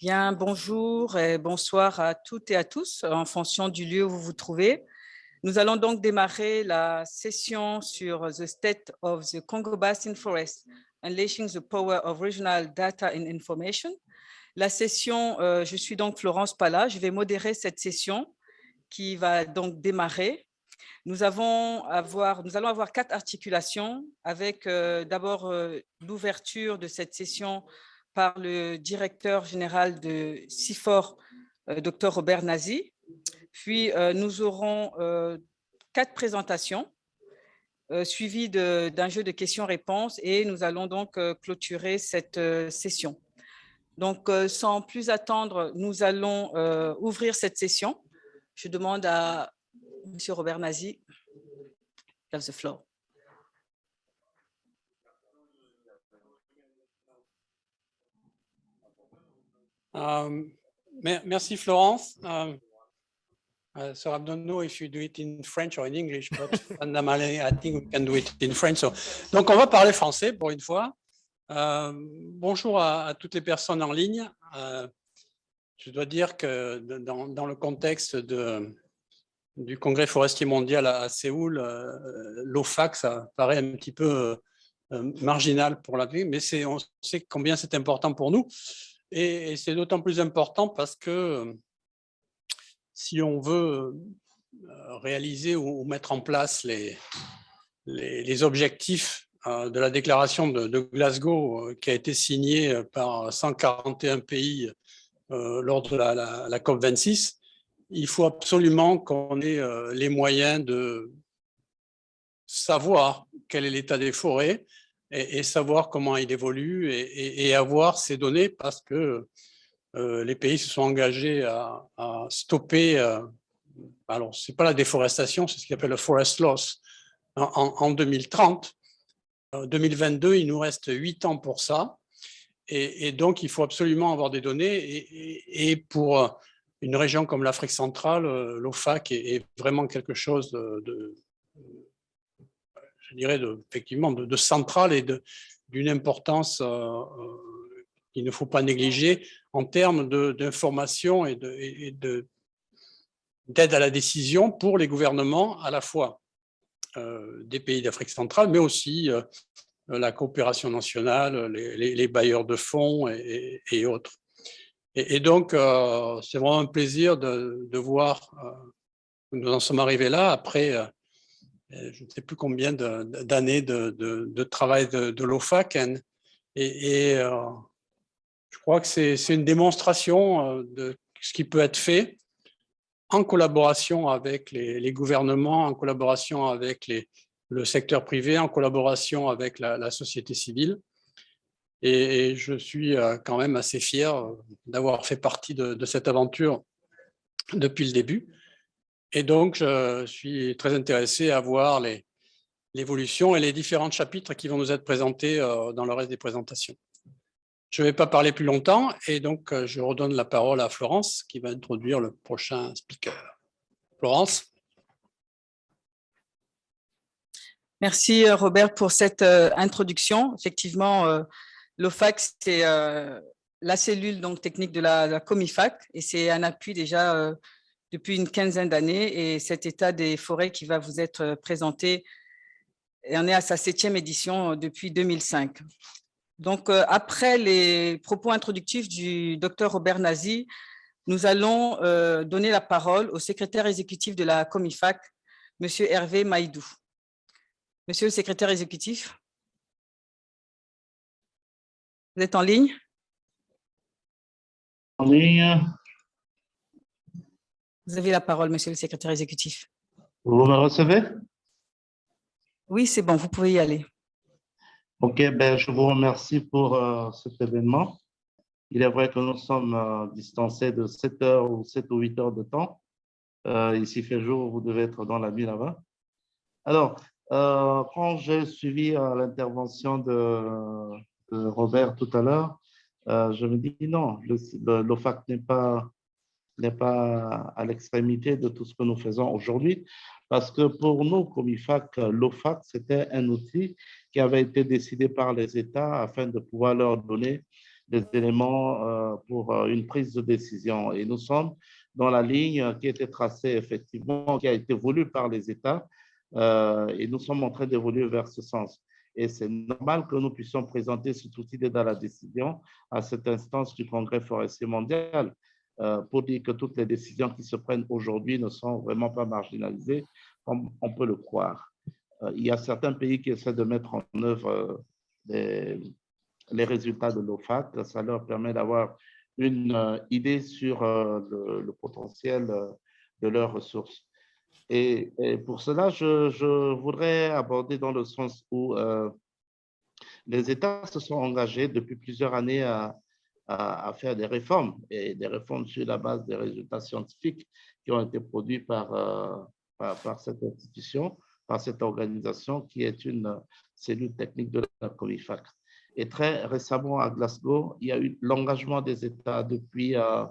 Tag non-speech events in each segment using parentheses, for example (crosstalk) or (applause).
Bien, bonjour et bonsoir à toutes et à tous en fonction du lieu où vous vous trouvez. Nous allons donc démarrer la session sur The State of the Congo Basin Forest, Unleashing the Power of Regional Data and Information. La session, euh, je suis donc Florence Pala, je vais modérer cette session qui va donc démarrer. Nous, allons avoir quatre articulations avec euh, d'abord euh, l'ouverture de cette session par le directeur général de CIFOR, euh, Dr Robert Nazi. Puis, euh, nous aurons euh, quatre présentations suivies d'un jeu de questions-réponses et nous allons donc clôturer cette session. Donc, sans plus attendre, nous allons ouvrir cette session. Je demande à M. Robert Nazi, have the. Um, merci Florence. Um, uh, so I don't know if you do it in French or in English, but (laughs) fundamentally I think we can do it in French. So, donc on va parler français pour une fois. Uh, bonjour à, à, toutes les personnes en ligne. Je dois dire que dans, dans le contexte de, du Congrès forestier mondial à, à Séoul, euh, l'OFAC, ça paraît un petit peu euh, marginal pour la vie, mais on sait combien c'est important pour nous. Et, c'est d'autant plus important parce que si on veut euh, réaliser ou mettre en place les, les, objectifs euh, de la déclaration de, Glasgow euh, qui a été signée par 141 pays lors de la, COP26, il faut absolument qu'on ait les moyens de savoir quel est l'état des forêts, et, savoir comment il évolue et, avoir ces données parce que euh, les pays se sont engagés à, stopper, euh, alors ce n'est pas la déforestation, c'est ce qu'on appelle le forest loss, en, 2030. 2022, euh, il nous reste 8 ans pour ça. Et, donc, il faut absolument avoir des données. Et, pour une région comme l'Afrique centrale, l'OFAC est, vraiment quelque chose de, je dirais, effectivement, de, de centrale et d'une importance euh, euh, qu'il ne faut pas négliger en termes d'information et d'aide de, à la décision pour les gouvernements à la fois euh, des pays d'Afrique centrale, mais aussi la coopération nationale, les, bailleurs de fonds et, autres. Et, donc, c'est vraiment un plaisir de, de voir que nous en sommes arrivés là après je ne sais plus combien d'années de, travail de, l'OFAC. Et, euh, je crois que c'est une démonstration euh, de ce qui peut être fait en collaboration avec les, gouvernements, en collaboration avec le secteur privé, en collaboration avec la, société civile. Et, je suis quand même assez fier d'avoir fait partie de cette aventure depuis le début. Et donc, je suis très intéressé à voir l'évolution et les différents chapitres qui vont nous être présentés euh, dans le reste des présentations. Je ne vais pas parler plus longtemps et donc euh, je redonne la parole à Florence qui va introduire le prochain speaker. Florence. Merci euh, Robert pour cette introduction. Effectivement, l'OFAC, c'est la cellule donc, technique de la, la Comifac et c'est un appui déjà depuis une quinzaine d'années et cet état des forêts qui va vous être euh, présenté on est à sa septième édition euh, depuis 2005. Donc, euh, après les propos introductifs du docteur Robert Nazi, nous allons donner la parole au secrétaire exécutif de la Comifac, Monsieur Hervé Maïdou. Monsieur le secrétaire exécutif, vous êtes en ligne? En ligne. Vous avez la parole, monsieur le secrétaire exécutif. Vous me recevez? Oui, c'est bon, vous pouvez y aller. Ok, ben, je vous remercie pour euh, cet événement. Il est vrai que nous sommes euh, distancés de 7 heures ou 7 ou 8 heures de temps. Euh, ici fait jour, vous devez être dans la nuit là-bas. Alors, quand j'ai suivi l'intervention de, Robert tout à l'heure, je me dis non, l'OFAC n'est pas n'est pas à l'extrémité de tout ce que nous faisons aujourd'hui, parce que pour nous, comme IFAC, l'OFAC, c'était un outil qui avait été décidé par les États afin de pouvoir leur donner des éléments pour une prise de décision. Et nous sommes dans la ligne qui a été tracée effectivement, qui a été voulue par les États, et nous sommes en train d'évoluer vers ce sens. Et c'est normal que nous puissions présenter cet outil d'aide à la décision à cette instance du Congrès forestier mondial pour dire que toutes les décisions qui se prennent aujourd'hui ne sont vraiment pas marginalisées, comme on peut le croire. Il y a certains pays qui essaient de mettre en œuvre les résultats de l'OFAC. Ça leur permet d'avoir une idée sur le, potentiel de leurs ressources. Et, pour cela, je, voudrais aborder dans le sens où euh, les États se sont engagés depuis plusieurs années à, faire des réformes, et des réformes sur la base des résultats scientifiques qui ont été produits par, euh, par, cette institution, par cette organisation qui est une cellule technique de la COMIFAC. Et très récemment à Glasgow, il y a eu l'engagement des États depuis euh,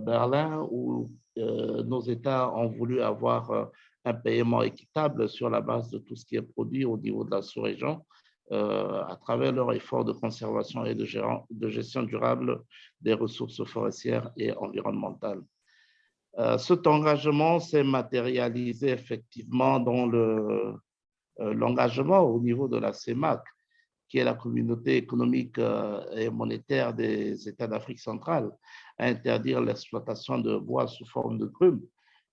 Berlin où euh, nos États ont voulu avoir euh, un paiement équitable sur la base de tout ce qui est produit au niveau de la sous-région euh, à travers leur effort de conservation et de, gestion durable des ressources forestières et environnementales. cet engagement s'est matérialisé effectivement dans l'engagement au niveau de la CEMAC, qui est la communauté économique et monétaire des États d'Afrique centrale, à interdire l'exploitation de bois sous forme de grumes.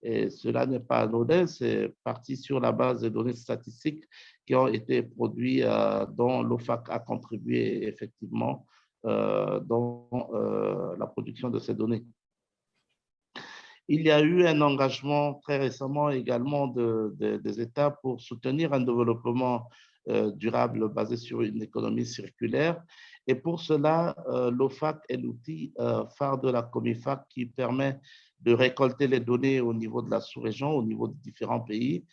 Et cela n'est pas anodin, c'est parti sur la base des données statistiques qui ont été produites, euh, dont l'OFAC a contribué effectivement euh, dans euh, la production de ces données. Il y a eu un engagement très récemment également des États pour soutenir un développement durable basé sur une économie circulaire et pour cela, l'OFAC est l'outil phare de la COMIFAC qui permet de récolter les données au niveau de la sous-région, au niveau de différents pays,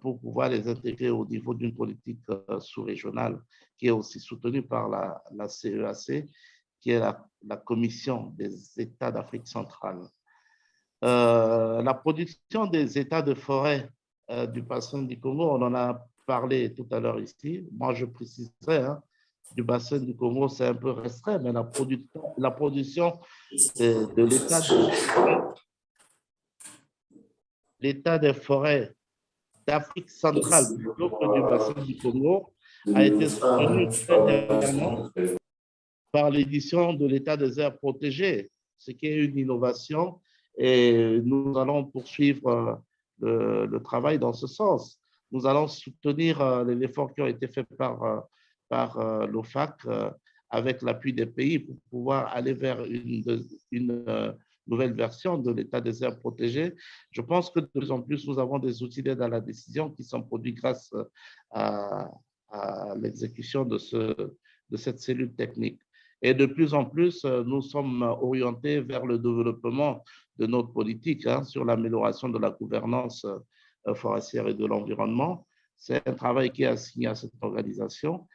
pour pouvoir les intégrer au niveau d'une politique sous-régionale qui est aussi soutenue par la, CEAC, e qui est la, Commission des États d'Afrique centrale. la production des États de forêt du bassin du Congo, on en a parlé tout à l'heure ici. Moi, je préciserai, hein, du bassin du Congo, c'est un peu restreint, mais la production, la production de, l'état de, l'état des forêts d'Afrique centrale, du bassin du Congo, a été soutenu très dernièrement par l'édition de l'état des aires protégées, ce qui est une innovation et nous allons poursuivre le, le travail dans ce sens. Nous allons soutenir euh, les efforts qui ont été faits par euh, par euh, l'OFAC euh, avec l'appui des pays pour pouvoir aller vers une, euh, nouvelle version de l'état des aires protégées. Je pense que de plus en plus, nous avons des outils d'aide à la décision qui sont produits grâce à, l'exécution de, ce, de cette cellule technique. Et de plus en plus, nous sommes orientés vers le développement de notre politique hein, sur l'amélioration de la gouvernance forestière et de l'environnement. C'est un travail qui est assigné à cette organisation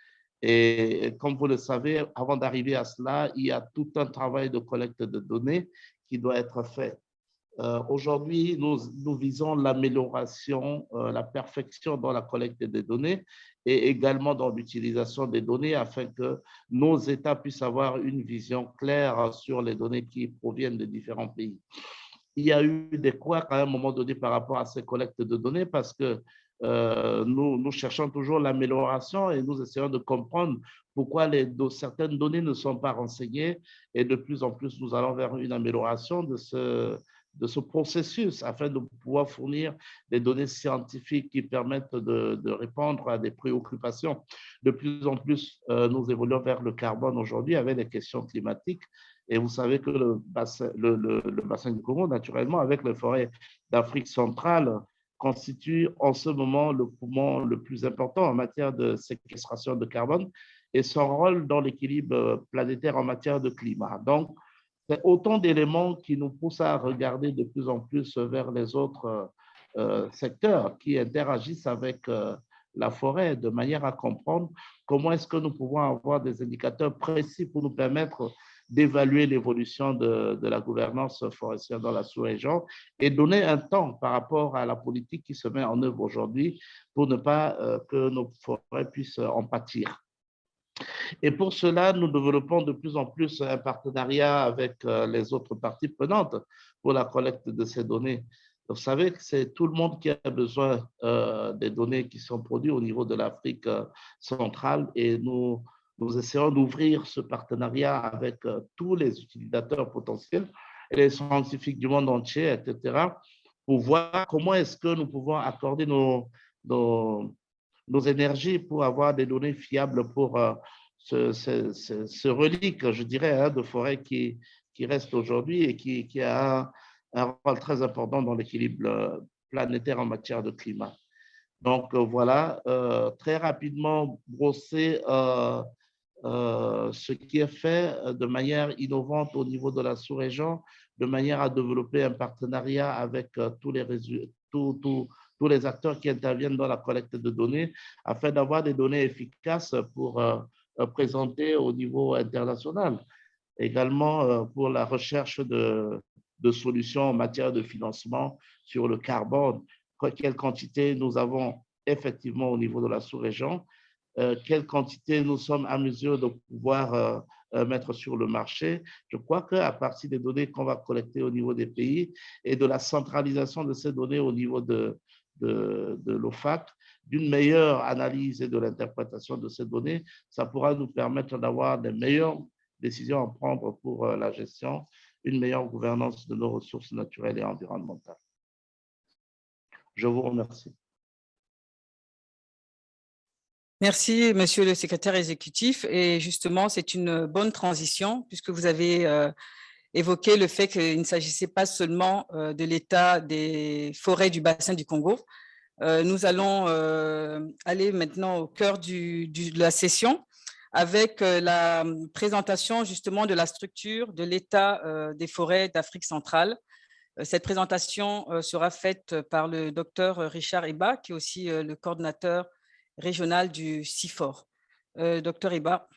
et comme vous le savez, avant d'arriver à cela, il y a tout un travail de collecte de données doit être fait. Euh, aujourd'hui, nous, nous, visons l'amélioration, euh, la perfection dans la collecte des données et également dans l'utilisation des données afin que nos États puissent avoir une vision claire sur les données qui proviennent de différents pays. Il y a eu des couacs à un moment donné par rapport à ces collectes de données parce que euh, nous, cherchons toujours l'amélioration et nous essayons de comprendre pourquoi certaines données ne sont pas renseignées et de plus en plus nous allons vers une amélioration de ce, de ce processus afin de pouvoir fournir des données scientifiques qui permettent de, répondre à des préoccupations. De plus en plus, euh, nous évoluons vers le carbone aujourd'hui avec les questions climatiques et vous savez que le bassin du Congo, naturellement, avec les forêts d'Afrique centrale, constitue en ce moment le poumon le plus important en matière de séquestration de carbone et son rôle dans l'équilibre planétaire en matière de climat. Donc, c'est autant d'éléments qui nous poussent à regarder de plus en plus vers les autres euh, secteurs qui interagissent avec euh, la forêt de manière à comprendre comment est-ce que nous pouvons avoir des indicateurs précis pour nous permettre d'évaluer l'évolution de, la gouvernance forestière dans la sous-région et donner un temps par rapport à la politique qui se met en œuvre aujourd'hui pour ne pas euh, que nos forêts puissent en pâtir. Et pour cela, nous développons de plus en plus un partenariat avec euh, les autres parties prenantes pour la collecte de ces données. Vous savez que c'est tout le monde qui a besoin euh, des données qui sont produites au niveau de l'Afrique centrale et nous, nous essayons d'ouvrir ce partenariat avec tous les utilisateurs potentiels et les scientifiques du monde entier, etc., pour voir comment est-ce que nous pouvons accorder nos, nos, nos énergies pour avoir des données fiables pour euh, ce, relique, je dirais, hein, de forêt qui, qui reste aujourd'hui et qui, qui a un, rôle très important dans l'équilibre euh, planétaire en matière de climat. Donc euh, voilà, très rapidement brosser ce qui est fait de manière innovante au niveau de la sous-région, de manière à développer un partenariat avec tous les, tout, tout, tous les acteurs qui interviennent dans la collecte de données afin d'avoir des données efficaces pour euh, euh, présenter au niveau international. Également euh, pour la recherche de solutions en matière de financement sur le carbone, quelle quantité nous avons effectivement au niveau de la sous-région, quelle quantité nous sommes à mesure de pouvoir mettre sur le marché. Je crois qu'à partir des données qu'on va collecter au niveau des pays et de la centralisation de ces données au niveau de, de, l'OFAC, d'une meilleure analyse et de l'interprétation de ces données, ça pourra nous permettre d'avoir des meilleures décisions à prendre pour euh, la gestion, une meilleure gouvernance de nos ressources naturelles et environnementales. Je vous remercie. Merci, Monsieur le secrétaire exécutif. Et justement, c'est une bonne transition puisque vous avez euh, évoqué le fait qu'il ne s'agissait pas seulement euh, de l'état des forêts du bassin du Congo. Euh, nous allons aller maintenant au cœur de la session avec la présentation justement de la structure de l'état des forêts d'Afrique centrale. Cette présentation sera faite par le docteur Richard Iba, qui est aussi le coordinateur régional du CIFOR. docteur Iba.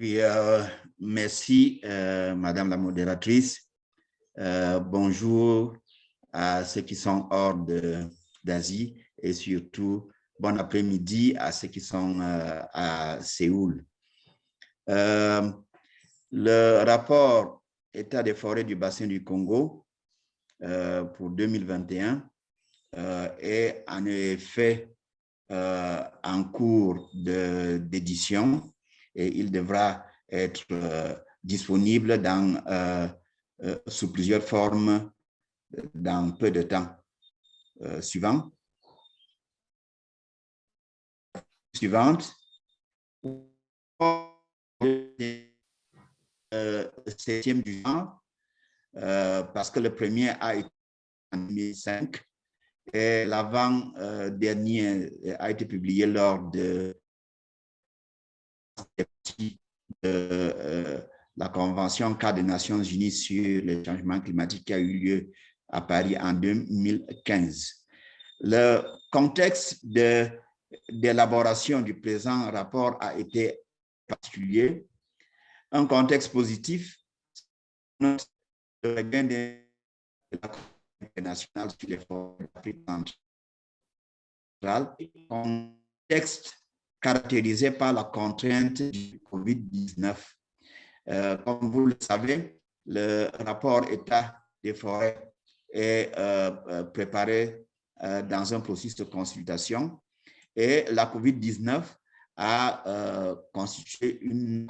Oui, euh, merci, euh, Madame la modératrice. Euh, bonjour à ceux qui sont hors d'Asie et surtout bon après-midi à ceux qui sont à Séoul. le rapport État des forêts du bassin du Congo pour 2021 est en effet en cours d'édition et il devra être euh, disponible dans, euh, euh, sous plusieurs formes dans peu de temps. suivant. Suivante. septième du genre, parce que le premier a été en 2005 et l'avant-dernier a été publié lors de euh, la Convention cadre des Nations Unies sur le changement climatique qui a eu lieu à Paris en 2015. Le contexte d'élaboration du présent rapport a été particulier. Un contexte positif, le regain de la internationale sur les forêts d'Afrique centrale, contexte caractérisé par la contrainte du COVID-19. Euh, comme vous le savez, le rapport État des forêts est euh, euh, préparé dans un processus de consultation et la COVID-19 a constitué une.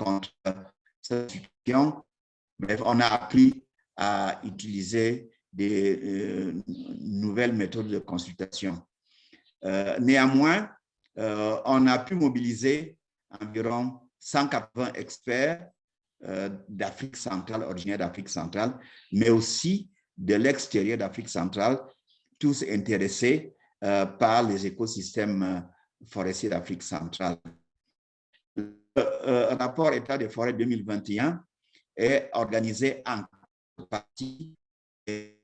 Bref, on a appris à utiliser des nouvelles méthodes de consultation. néanmoins, euh, on a pu mobiliser environ 180 experts euh, d'Afrique centrale, originaires d'Afrique centrale, mais aussi de l'extérieur d'Afrique centrale, tous intéressés euh, par les écosystèmes forestiers d'Afrique centrale. Le rapport État des forêts 2021 est organisé en partie de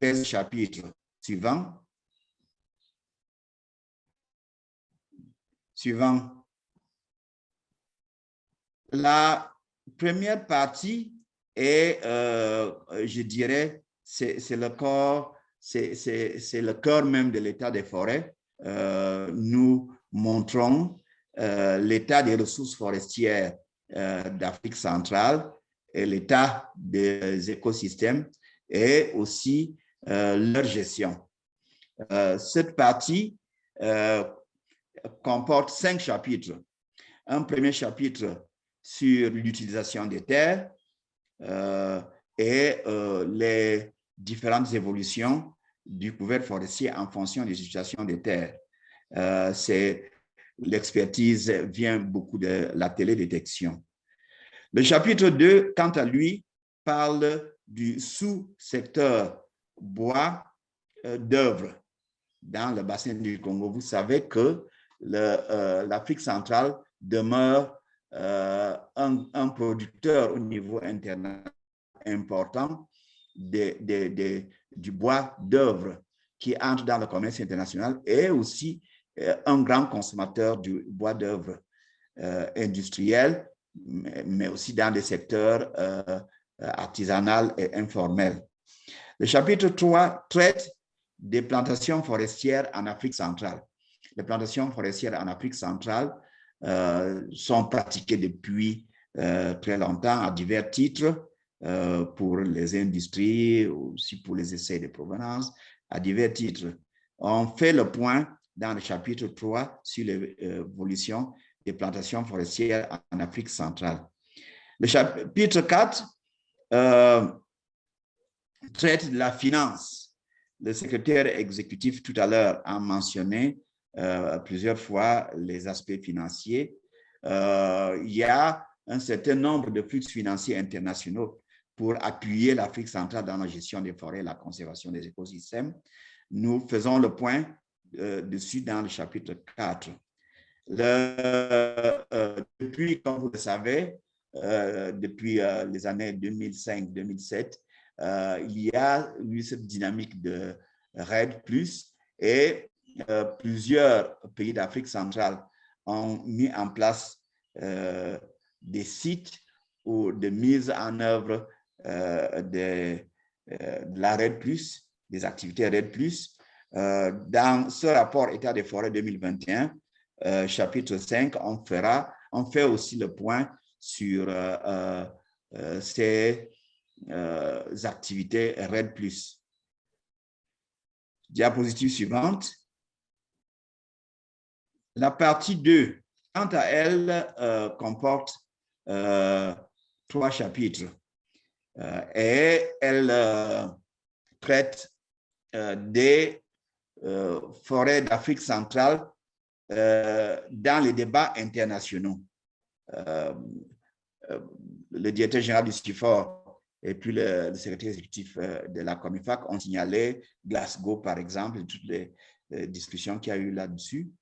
13 chapitres suivants suivant. La première partie est, euh, je dirais, c'est le corps, c'est le cœur même de l'état des forêts. nous montrons l'état des ressources forestières d'Afrique centrale l'état des écosystèmes et aussi leur gestion. cette partie comporte cinq chapitres. Un premier chapitre sur l'utilisation des terres euh, et euh, les différentes évolutions du couvert forestier en fonction des situations des terres. Euh, L'expertise vient beaucoup de la télédétection. Le chapitre 2, quant à lui, parle du sous-secteur bois euh, d'œuvre dans le bassin du Congo. Vous savez que euh, l'Afrique centrale demeure euh, un, producteur au niveau international important du bois d'œuvre qui entre dans le commerce international et aussi un grand consommateur du bois d'œuvre industriel, mais, aussi dans des secteurs artisanaux et informels. Le chapitre 3 traite des plantations forestières en Afrique centrale les plantations forestières en Afrique centrale euh, sont pratiquées depuis euh, très longtemps à divers titres euh, pour les industries, aussi pour les essais de provenance, à divers titres. On fait le point dans le chapitre 3 sur l'évolution des plantations forestières en Afrique centrale. Le chapitre 4 traite de la finance. Le secrétaire exécutif tout à l'heure a mentionné euh, plusieurs fois les aspects financiers. Euh, il y a un certain nombre de flux financiers internationaux pour appuyer l'Afrique centrale dans la gestion des forêts et la conservation des écosystèmes. Nous faisons le point euh, dessus dans le chapitre 4. Depuis, comme vous le savez, depuis les années 2005-2007, il y a eu cette dynamique de RAID+, et euh, plusieurs pays d'Afrique centrale ont mis en place euh, des sites ou de mise en œuvre euh, de, de, la RED+, des activités RED+. dans ce rapport État des forêts 2021, chapitre 5, on, fera, on fait aussi le point sur ces activités RED+. Diapositive suivante. La partie 2, quant à elle, euh, comporte euh, trois chapitres euh, et elle traite des forêts d'Afrique centrale dans les débats internationaux. le directeur général du STIFOR et puis le, secrétaire exécutif de la COMIFAC ont signalé Glasgow, par exemple, toutes les discussions qu'il y a eu là-dessus.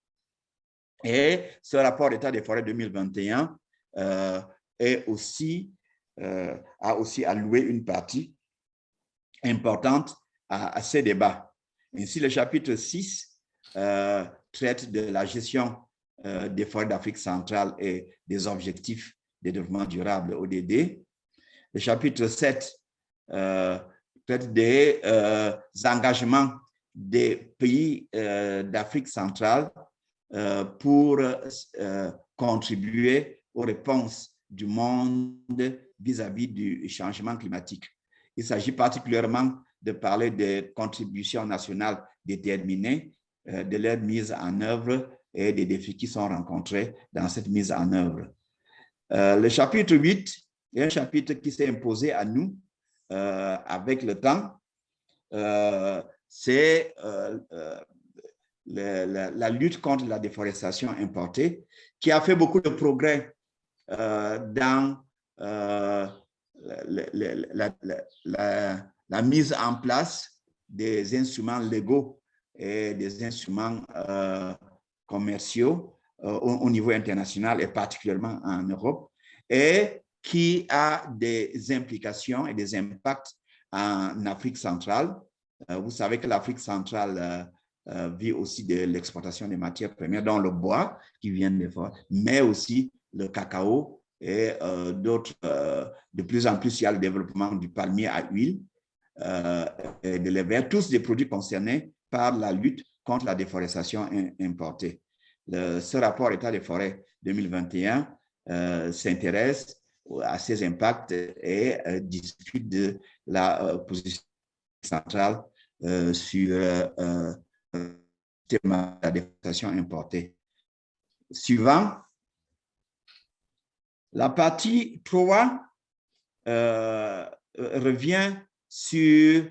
Et ce rapport d'État des forêts 2021 euh, est aussi, euh, a aussi alloué une partie importante à, ces débats. Ainsi, le chapitre 6 euh, traite de la gestion des forêts d'Afrique centrale et des objectifs de développement durable ODD. Le chapitre 7 traite des engagements des pays d'Afrique centrale euh, pour euh, contribuer aux réponses du monde vis-à-vis du changement climatique. Il s'agit particulièrement de parler des contributions nationales déterminées, euh, de leur mise en œuvre et des défis qui sont rencontrés dans cette mise en œuvre. le chapitre 8 est un chapitre qui s'est imposé à nous avec le temps. C'est la, lutte contre la déforestation importée, qui a fait beaucoup de progrès euh, dans euh, la, mise en place des instruments légaux et des instruments euh, commerciaux au, niveau international et particulièrement en Europe, et qui a des implications et des impacts en Afrique centrale. vous savez que l'Afrique centrale euh, vit aussi de l'exportation des matières premières, dont le bois qui vient des forêts, mais aussi le cacao et euh, d'autres. Euh, de plus en plus, il y a le développement du palmier à huile et de lait tous des produits concernés par la lutte contre la déforestation importée. ce rapport État des forêts 2021 s'intéresse à ces impacts et discute de la position centrale sur le thème de la déforestation importée. Suivant, la partie 3 euh, revient sur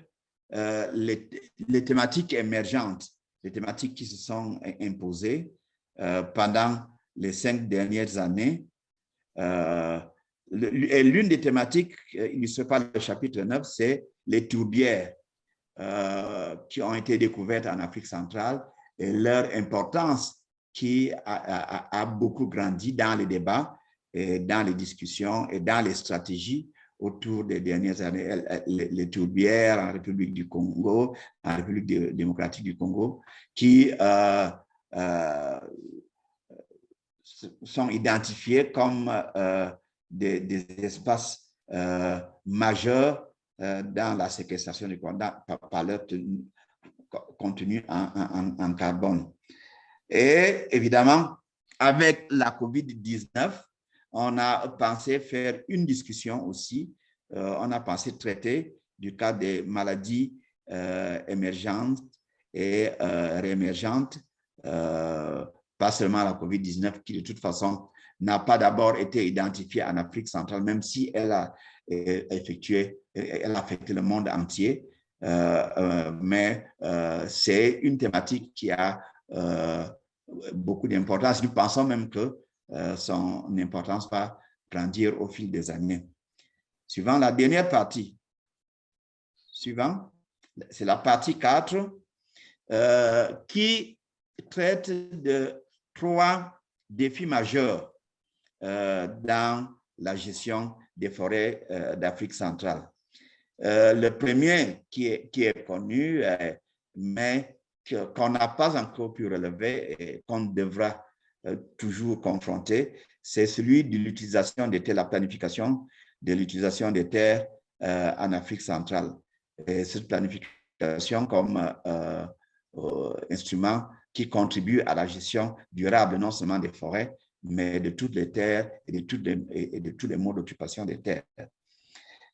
euh, les, thématiques émergentes, les thématiques qui se sont imposées euh, pendant les cinq dernières années. et l'une des thématiques illustrées par le chapitre 9, c'est les tourbières qui ont été découvertes en Afrique centrale et leur importance qui a, beaucoup grandi dans les débats, dans les discussions et dans les stratégies autour des dernières années, les, tourbières en République du Congo, en République démocratique du Congo, qui euh, euh, sont identifiés comme euh, des, espaces majeurs dans la séquestration du carbone par, leur contenu en carbone. Et évidemment, avec la COVID-19, on a pensé faire une discussion aussi. Euh, on a pensé traiter du cas des maladies euh, émergentes et euh, réémergentes, pas seulement la COVID-19 qui de toute façon n'a pas d'abord été identifiée en Afrique centrale, même si elle a effectué, elle a affecté le monde entier. mais c'est une thématique qui a beaucoup d'importance. Nous pensons même que son importance va grandir au fil des années. Suivant la dernière partie, suivant, c'est la partie 4 euh, qui traite de trois défis majeurs euh, dans la gestion des forêts d'Afrique centrale. le premier qui est, qui est connu, mais qu'on n'a pas encore pu relever et qu'on devra euh, toujours confronter, c'est celui de l'utilisation des terres, la planification de l'utilisation des terres euh, en Afrique centrale. Et cette planification comme euh, instrument qui contribue à la gestion durable non seulement des forêts, mais de toutes les terres et de, et de tous les modes d'occupation des terres.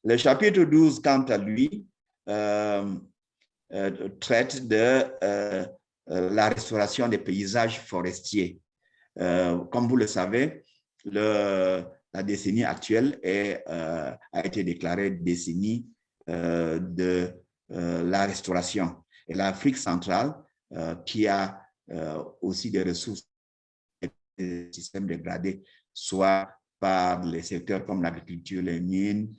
Le chapitre 12, quant à lui, traite de la restauration des paysages forestiers. Euh, comme vous le savez, la décennie actuelle euh, a été déclarée décennie euh, de la restauration. Et l'Afrique centrale, qui a aussi des ressources et des systèmes dégradés, soit par les secteurs comme l'agriculture, les mines,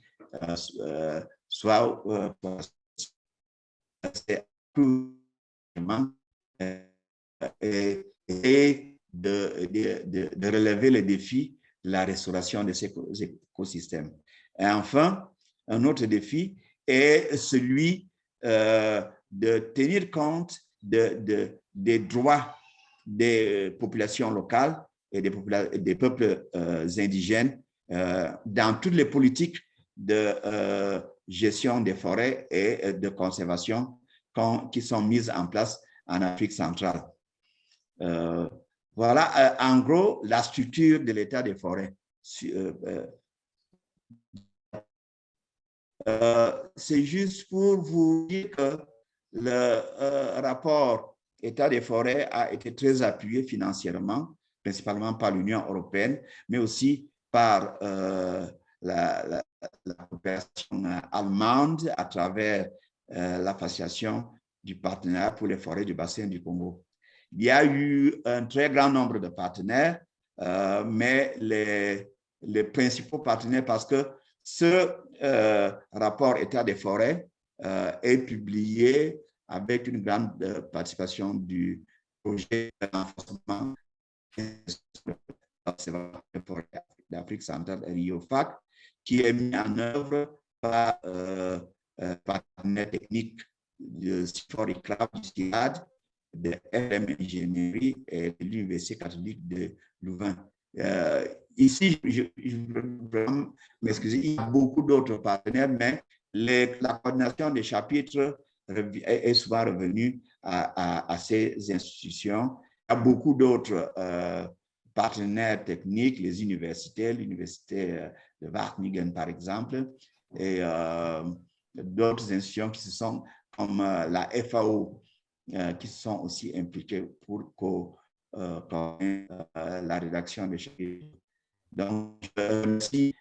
soit et, et de, de, de, relever le défi de la restauration de ces écosystèmes. Et enfin, un autre défi est celui euh, de tenir compte de, des droits des populations locales et des, des peuples euh, indigènes euh, dans toutes les politiques de gestion des forêts et de conservation qui sont mises en place en Afrique centrale. Voilà, euh, en gros, la structure de l'état des forêts. Euh, euh, c'est juste pour vous dire que le rapport état des forêts a été très appuyé financièrement, principalement par l'Union européenne, mais aussi par la, coopération allemande à travers l'association du partenariat pour les forêts du bassin du Congo. Il y a eu un très grand nombre de partenaires, euh, mais les, principaux partenaires, parce que ce euh, rapport État des forêts euh, est publié avec une grande participation du projet de renforcement d'Afrique centrale, RIOFAC, qui est mis en œuvre par euh, partenaires techniques de Sifori Club du de RM Ingénierie et de l'Université catholique de Louvain. Euh, ici, je, je m'excuser, il y a beaucoup d'autres partenaires, mais la coordination des chapitres est souvent revenu à, ces institutions. Il y a beaucoup d'autres partenaires techniques, les universités, l'université de Wageningen par exemple, et d'autres institutions qui se sont comme la FAO, qui sont aussi impliquées pour coordonner la rédaction des chapitres. Donc, je remercie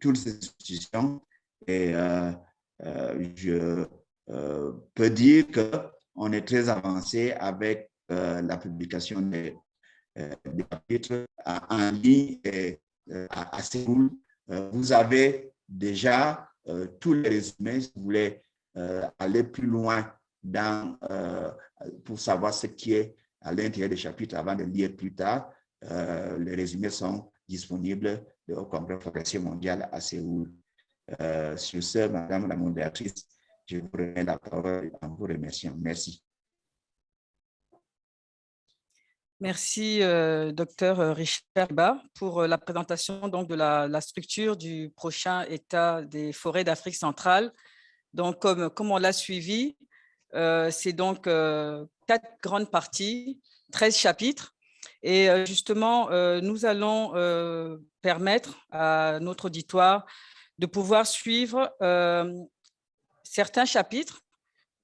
toutes ces institutions et je peux dire qu'on est très avancé avec la publication des, chapitres en ligne et à, Séoul. Vous avez déjà tous les résumés si vous voulez aller plus loin dans, pour savoir ce qui est à l'intérieur des chapitres avant de lire plus tard. les résumés sont disponibles au Congrès forestier mondial à Séoul. Euh, sur ce, Madame la modératrice, je vous remets la parole en vous remerciant. Merci. Merci, euh, docteur Richard Ba, pour euh, la présentation donc, de la, structure du prochain État des forêts d'Afrique centrale. Donc, comme, comme on l'a suivi, c'est donc quatre grandes parties, 13 chapitres. Et justement, nous allons permettre à notre auditoire de pouvoir suivre euh, certains chapitres.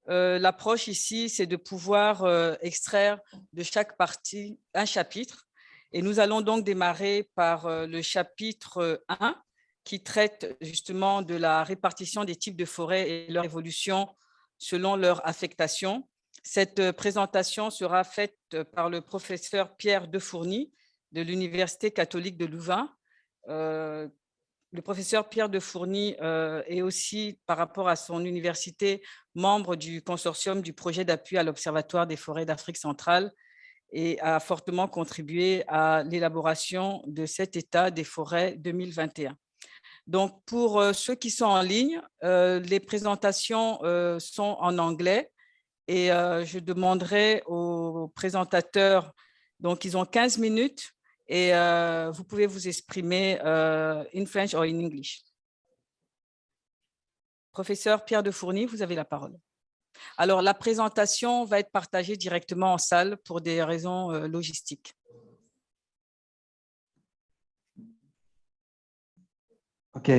Euh, l'approche ici, c'est de pouvoir euh, extraire de chaque partie un chapitre. Et nous allons donc démarrer par le chapitre 1 qui traite justement de la répartition des types de forêts et leur évolution selon leur affectation. Cette présentation sera faite par le professeur Pierre Defourny de l'Université catholique de Louvain, le professeur Pierre de Fourny euh, est aussi, par rapport à son université, membre du consortium du projet d'appui à l'Observatoire des forêts d'Afrique centrale et a fortement contribué à l'élaboration de cet état des forêts 2021. Donc, pour euh, ceux qui sont en ligne, euh, les présentations sont en anglais et je demanderai aux présentateurs, donc ils ont 15 minutes et euh, vous pouvez vous exprimer euh, in French ou in English. Professeur Pierre de Fourny, vous avez la parole. Alors, la présentation va être partagée directement en salle pour des raisons euh, logistiques. OK.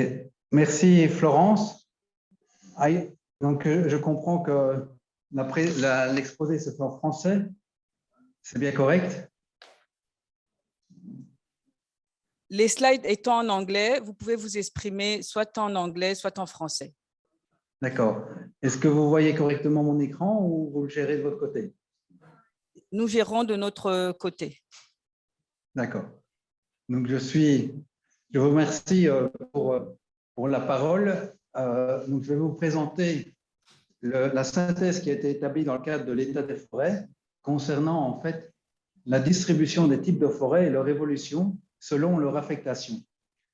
Merci, Florence. Donc, je comprends que l'exposé se fait en français. C'est bien correct? Les slides étant en anglais, vous pouvez vous exprimer soit en anglais, soit en français. D'accord. Est-ce que vous voyez correctement mon écran ou vous le gérez de votre côté? Nous gérons de notre côté. D'accord. Donc, je suis, je vous remercie euh, pour, pour la parole. Euh, donc, je vais vous présenter la synthèse qui a été établie dans le cadre de l'état des forêts concernant en fait la distribution des types de forêts et leur évolution selon leur affectation.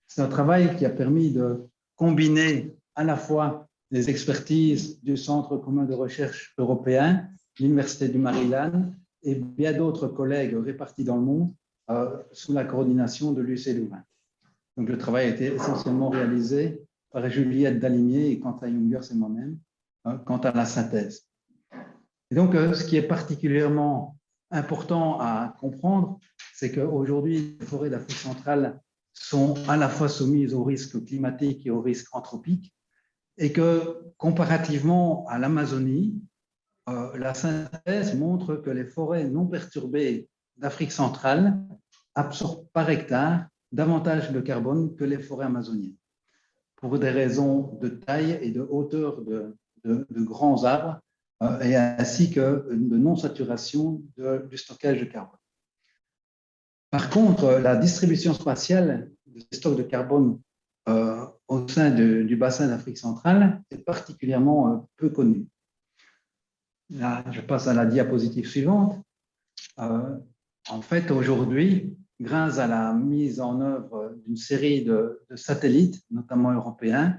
C'est un travail qui a permis de combiner à la fois les expertises du Centre commun de recherche européen, l'Université du Maryland et bien d'autres collègues répartis dans le monde euh, sous la coordination de l'UC Louvain. Donc, le travail a été essentiellement réalisé par Juliette Dalimier et Quentin Jungers et moi-même euh, quant à la synthèse. Et donc, euh, ce qui est particulièrement important à comprendre, c'est qu'aujourd'hui, les forêts d'Afrique centrale sont à la fois soumises aux risques climatiques et aux risques anthropiques, et que comparativement à l'Amazonie, euh, la synthèse montre que les forêts non perturbées d'Afrique centrale absorbent par hectare davantage de carbone que les forêts amazoniennes, pour des raisons de taille et de hauteur de, grands arbres, euh, et ainsi que de non-saturation du stockage de carbone. Par contre, la distribution spatiale des stocks de carbone euh, au sein du bassin d'Afrique centrale est particulièrement euh, peu connue. Je passe à la diapositive suivante. En fait, aujourd'hui, grâce à la mise en œuvre d'une série de, satellites, notamment européens,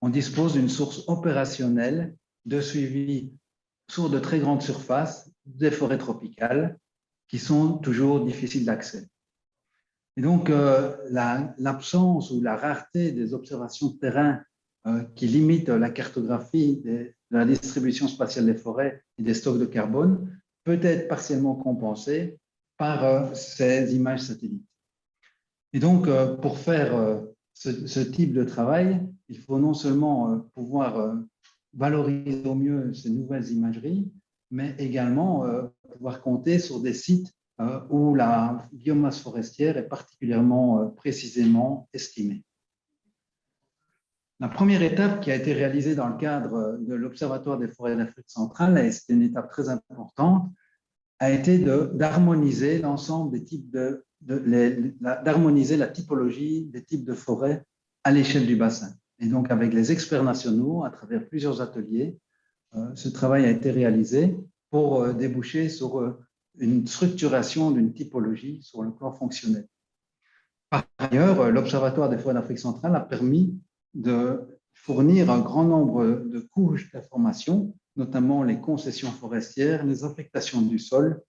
on dispose d'une source opérationnelle de suivi sur de très grandes surfaces des forêts tropicales qui sont toujours difficiles d'accès. Et donc, euh, l'absence ou la rareté des observations de terrain qui limite la cartographie de la distribution spatiale des forêts et des stocks de carbone peut être partiellement compensée par ces images satellites. Et donc, pour faire ce, type de travail, il faut non seulement pouvoir valoriser au mieux ces nouvelles imageries, mais également pouvoir compter sur des sites euh, où la biomasse forestière est particulièrement euh, précisément estimée. La première étape qui a été réalisée dans le cadre de l'Observatoire des forêts d'Afrique centrale, et c'est une étape très importante, a été d'harmoniser l'ensemble des types de, d'harmoniser la typologie des types de forêts à l'échelle du bassin. Et donc, avec les experts nationaux, à travers plusieurs ateliers, euh, ce travail a été réalisé pour déboucher sur une structuration d'une typologie sur le plan fonctionnel. Par ailleurs, l'Observatoire des forêts d'Afrique centrale a permis de fournir un grand nombre de couches d'informations, notamment les concessions forestières, les affectations du sol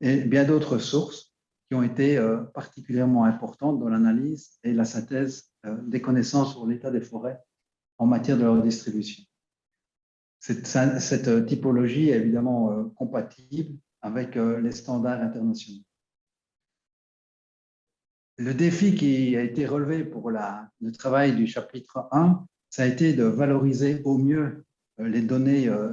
et bien d'autres sources qui ont été euh, particulièrement importantes dans l'analyse et la synthèse euh, des connaissances sur l'état des forêts en matière de leur distribution. Cette, cette typologie est évidemment euh, compatible avec euh, les standards internationaux. Le défi qui a été relevé pour le travail du chapitre 1, ça a été de valoriser au mieux euh, les données euh,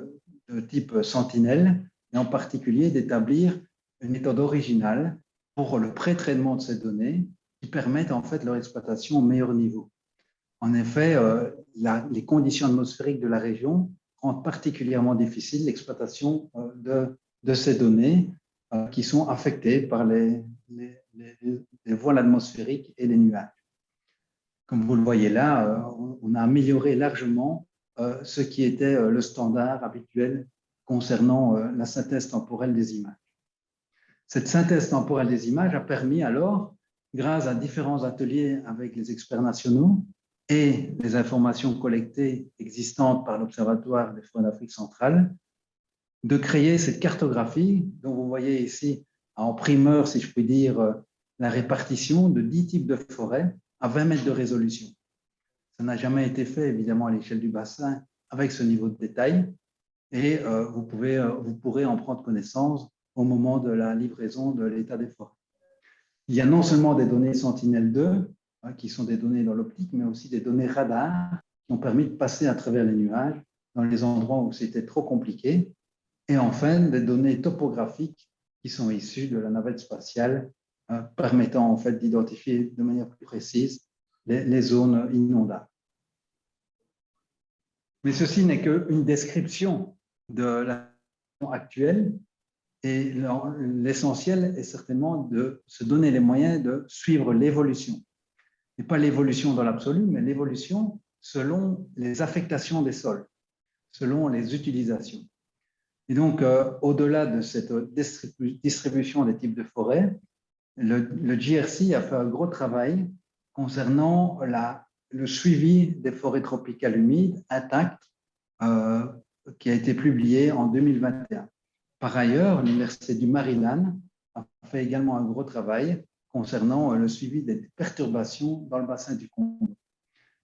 de type Sentinelle, et en particulier d'établir une méthode originale pour le pré-traitement de ces données qui permettent en fait leur exploitation au meilleur niveau. En effet, les conditions atmosphériques de la région rendent particulièrement difficile l'exploitation de de ces données euh, qui sont affectées par les, les, voiles atmosphériques et les nuages. Comme vous le voyez là, euh, on a amélioré largement euh, ce qui était le standard habituel concernant la synthèse temporelle des images. Cette synthèse temporelle des images a permis alors, grâce à différents ateliers avec les experts nationaux et les informations collectées existantes par l'Observatoire des forêts d'Afrique centrale, de créer cette cartographie dont vous voyez ici en primeur, si je puis dire, euh, la répartition de 10 types de forêts à 20 mètres de résolution. Ça n'a jamais été fait, évidemment, à l'échelle du bassin avec ce niveau de détail et euh, vous, pouvez, euh, vous pourrez en prendre connaissance au moment de la livraison de l'état des forêts. Il y a non seulement des données Sentinelle-2, hein, qui sont des données dans l'optique, mais aussi des données radar qui ont permis de passer à travers les nuages dans les endroits où c'était trop compliqué et enfin, des données topographiques qui sont issues de la navette spatiale, euh, permettant en fait d'identifier de manière plus précise les, zones inondables. Mais ceci n'est qu'une description de la situation actuelle et l'essentiel est certainement de se donner les moyens de suivre l'évolution. Et pas l'évolution dans l'absolu, mais l'évolution selon les affectations des sols, selon les utilisations. Et donc, euh, au-delà de cette distribution des types de forêts, le, GRC a fait un gros travail concernant la, le suivi des forêts tropicales humides intactes euh, qui a été publié en 2021. Par ailleurs, l'Université du Maryland a fait également un gros travail concernant le suivi des perturbations dans le bassin du Congo.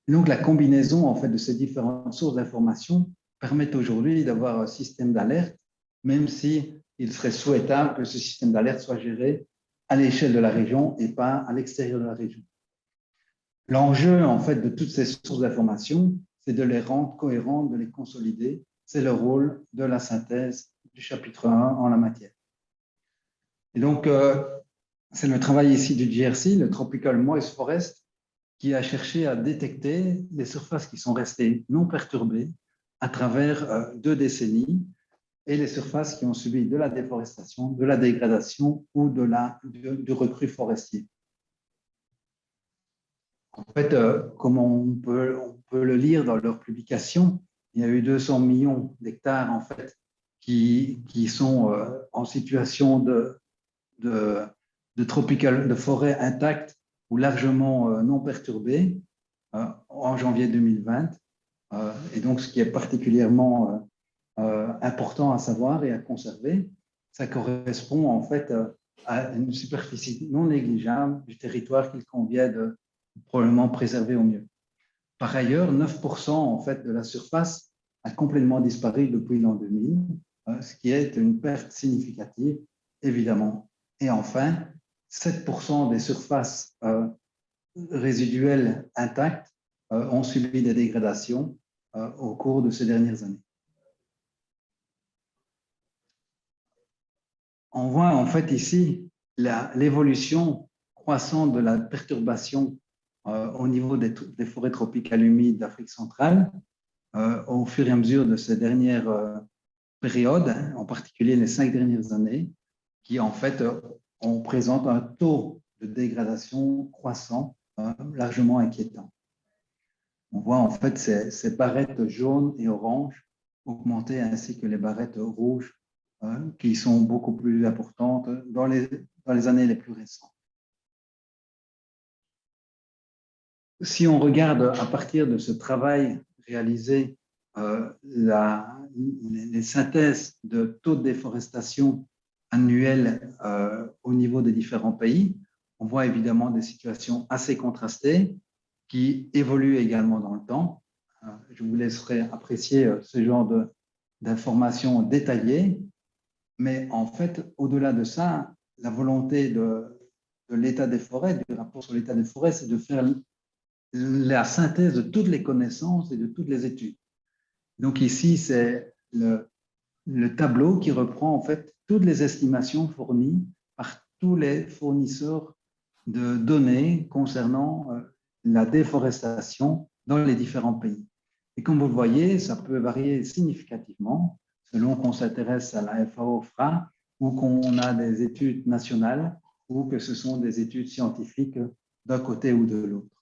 donc, la combinaison en fait, de ces différentes sources d'informations permettent aujourd'hui d'avoir un système d'alerte, même si serait souhaitable que ce système d'alerte soit géré à l'échelle de la région et pas à l'extérieur de la région. L'enjeu, en fait, de toutes ces sources d'informations, c'est de les rendre cohérentes, de les consolider. C'est le rôle de la synthèse du chapitre 1 en la matière. Et donc, euh, c'est le travail ici du GRC, le Tropical Moist Forest, qui a cherché à détecter les surfaces qui sont restées non perturbées à travers euh, deux décennies et les surfaces qui ont subi de la déforestation, de la dégradation ou de la, du, recrue forestier. En fait, euh, comme on peut, le lire dans leurs publications, il y a eu 200 millions d'hectares en fait qui, sont euh, en situation de, de, forêt intacte ou largement non perturbée en janvier 2020. et donc, ce qui est particulièrement euh, important à savoir et à conserver. Ça correspond en fait euh, à une superficie non négligeable du territoire qu'il convient de probablement préserver au mieux. Par ailleurs, 9% en fait, de la surface a complètement disparu depuis l'an 2000, hein, ce qui est une perte significative, évidemment. Et enfin, 7% des surfaces euh, résiduelles intactes euh, ont subi des dégradations euh, au cours de ces dernières années. On voit en fait ici l'évolution croissante de la perturbation au niveau des, forêts tropicales humides d'Afrique centrale au fur et à mesure de ces dernières périodes, en particulier les cinq dernières années, qui en fait on présente un taux de dégradation croissant hein, largement inquiétant. On voit en fait ces, barrettes jaunes et oranges augmenter ainsi que les barrettes rouges hein, qui sont beaucoup plus importantes dans les années les plus récentes. Si on regarde à partir de ce travail réalisé euh, les synthèses de taux de déforestation annuel euh, au niveau des différents pays, on voit évidemment des situations assez contrastées qui évoluent également dans le temps. Euh, je vous laisserai apprécier ce genre d'informations détaillées, mais en fait, au-delà de ça, la volonté de, de l'état des forêts, du rapport sur l'état des forêts, c'est de faire la synthèse de toutes les connaissances et de toutes les études. Donc ici, c'est le, le tableau qui reprend en fait toutes les estimations fournies par tous les fournisseurs de données concernant euh, la déforestation dans les différents pays. Et comme vous le voyez, ça peut varier significativement selon qu'on s'intéresse à la FAO-FRA ou qu'on a des études nationales ou que ce sont des études scientifiques d'un côté ou de l'autre.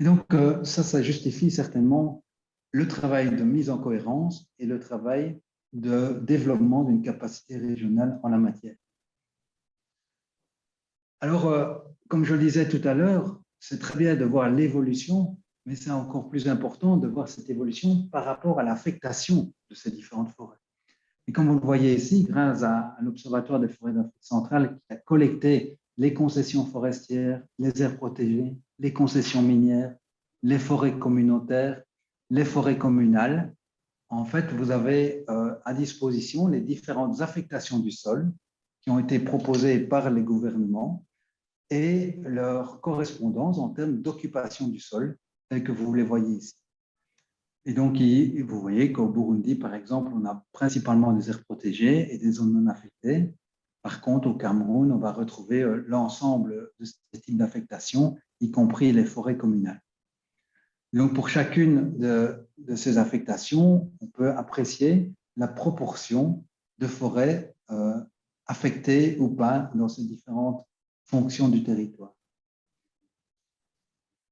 Et donc, euh, ça, ça justifie certainement le travail de mise en cohérence et le travail de développement d'une capacité régionale en la matière. Alors, euh, comme je le disais tout à l'heure, c'est très bien de voir l'évolution, mais c'est encore plus important de voir cette évolution par rapport à l'affectation de ces différentes forêts. Et comme vous le voyez ici, grâce à, l'Observatoire des forêts d'Afrique centrale qui a collecté les concessions forestières, les aires protégées, les concessions minières, les forêts communautaires, les forêts communales, en fait, vous avez euh, à disposition les différentes affectations du sol qui ont été proposées par les gouvernements et leur correspondance en termes d'occupation du sol, tel que vous les voyez ici. Et donc, vous voyez qu'au Burundi, par exemple, on a principalement des aires protégées et des zones non affectées. Par contre, au Cameroun, on va retrouver euh, l'ensemble de ces types d'affectation, y compris les forêts communales. Donc, pour chacune de, ces affectations, on peut apprécier la proportion de forêts euh, affectées ou pas dans ces différentes fonctions du territoire.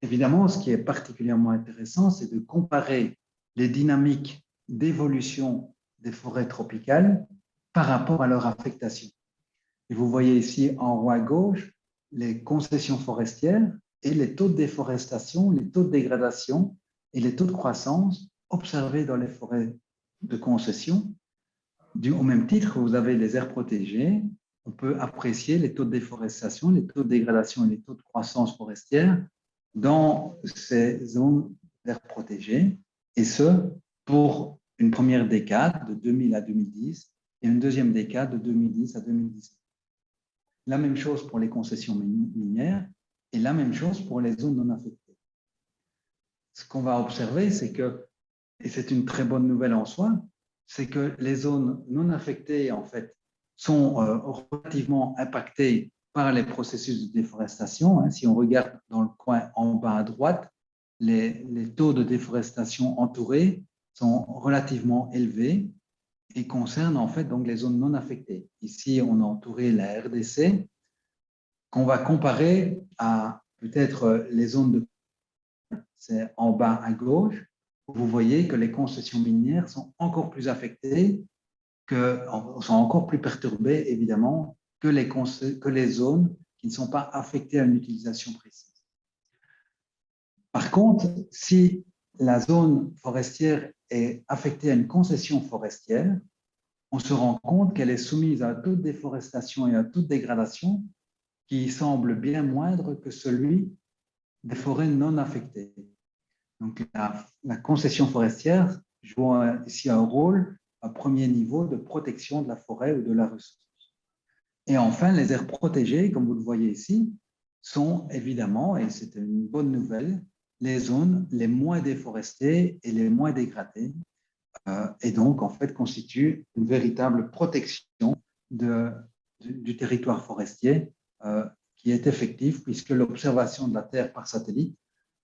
Évidemment, ce qui est particulièrement intéressant, c'est de comparer les dynamiques d'évolution des forêts tropicales par rapport à leur affectation. Et vous voyez ici en haut à gauche les concessions forestières et les taux de déforestation, les taux de dégradation et les taux de croissance observés dans les forêts de concession. Du, au même titre, vous avez les aires protégées. On peut apprécier les taux de déforestation, les taux de dégradation et les taux de croissance forestière dans ces zones d'aires protégées, et ce, pour une première décade de 2000 à 2010 et une deuxième décade de 2010 à 2010. La même chose pour les concessions minières, et la même chose pour les zones non affectées. Ce qu'on va observer, c'est que, et c'est une très bonne nouvelle en soi, c'est que les zones non affectées, en fait, sont euh, relativement impactées par les processus de déforestation. Hein. Si on regarde dans le coin en bas à droite, les, les taux de déforestation entourés sont relativement élevés et concernent en fait donc les zones non affectées. Ici, on a entouré la RDC, qu'on va comparer à peut-être les zones de c'est en bas à gauche, vous voyez que les concessions minières sont encore plus affectées, que, sont encore plus perturbées, évidemment, que les, que les zones qui ne sont pas affectées à une utilisation précise. Par contre, si la zone forestière est affectée à une concession forestière, on se rend compte qu'elle est soumise à toute déforestation et à toute dégradation qui semble bien moindre que celui des forêts non affectées. Donc, la, concession forestière joue ici un rôle à premier niveau de protection de la forêt ou de la ressource. Et enfin, les aires protégées, comme vous le voyez ici, sont évidemment, et c'est une bonne nouvelle, les zones les moins déforestées et les moins dégradées, euh, et donc en fait constituent une véritable protection du, territoire forestier qui est effective puisque l'observation de la Terre par satellite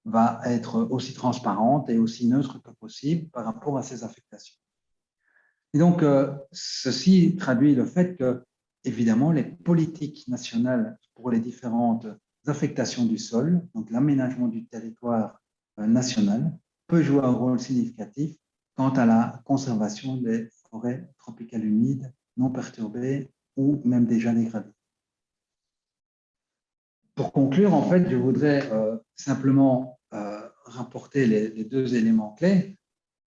va être aussi transparente et aussi neutre que possible par rapport à ces affectations. Et donc, euh, ceci traduit le fait que, évidemment, les politiques nationales pour les différentes affectations du sol, donc l'aménagement du territoire euh, national, peut jouer un rôle significatif quant à la conservation des forêts tropicales humides non perturbées ou même déjà dégradées. Pour conclure, en fait, je voudrais euh, simplement euh, rapporter les, deux éléments clés.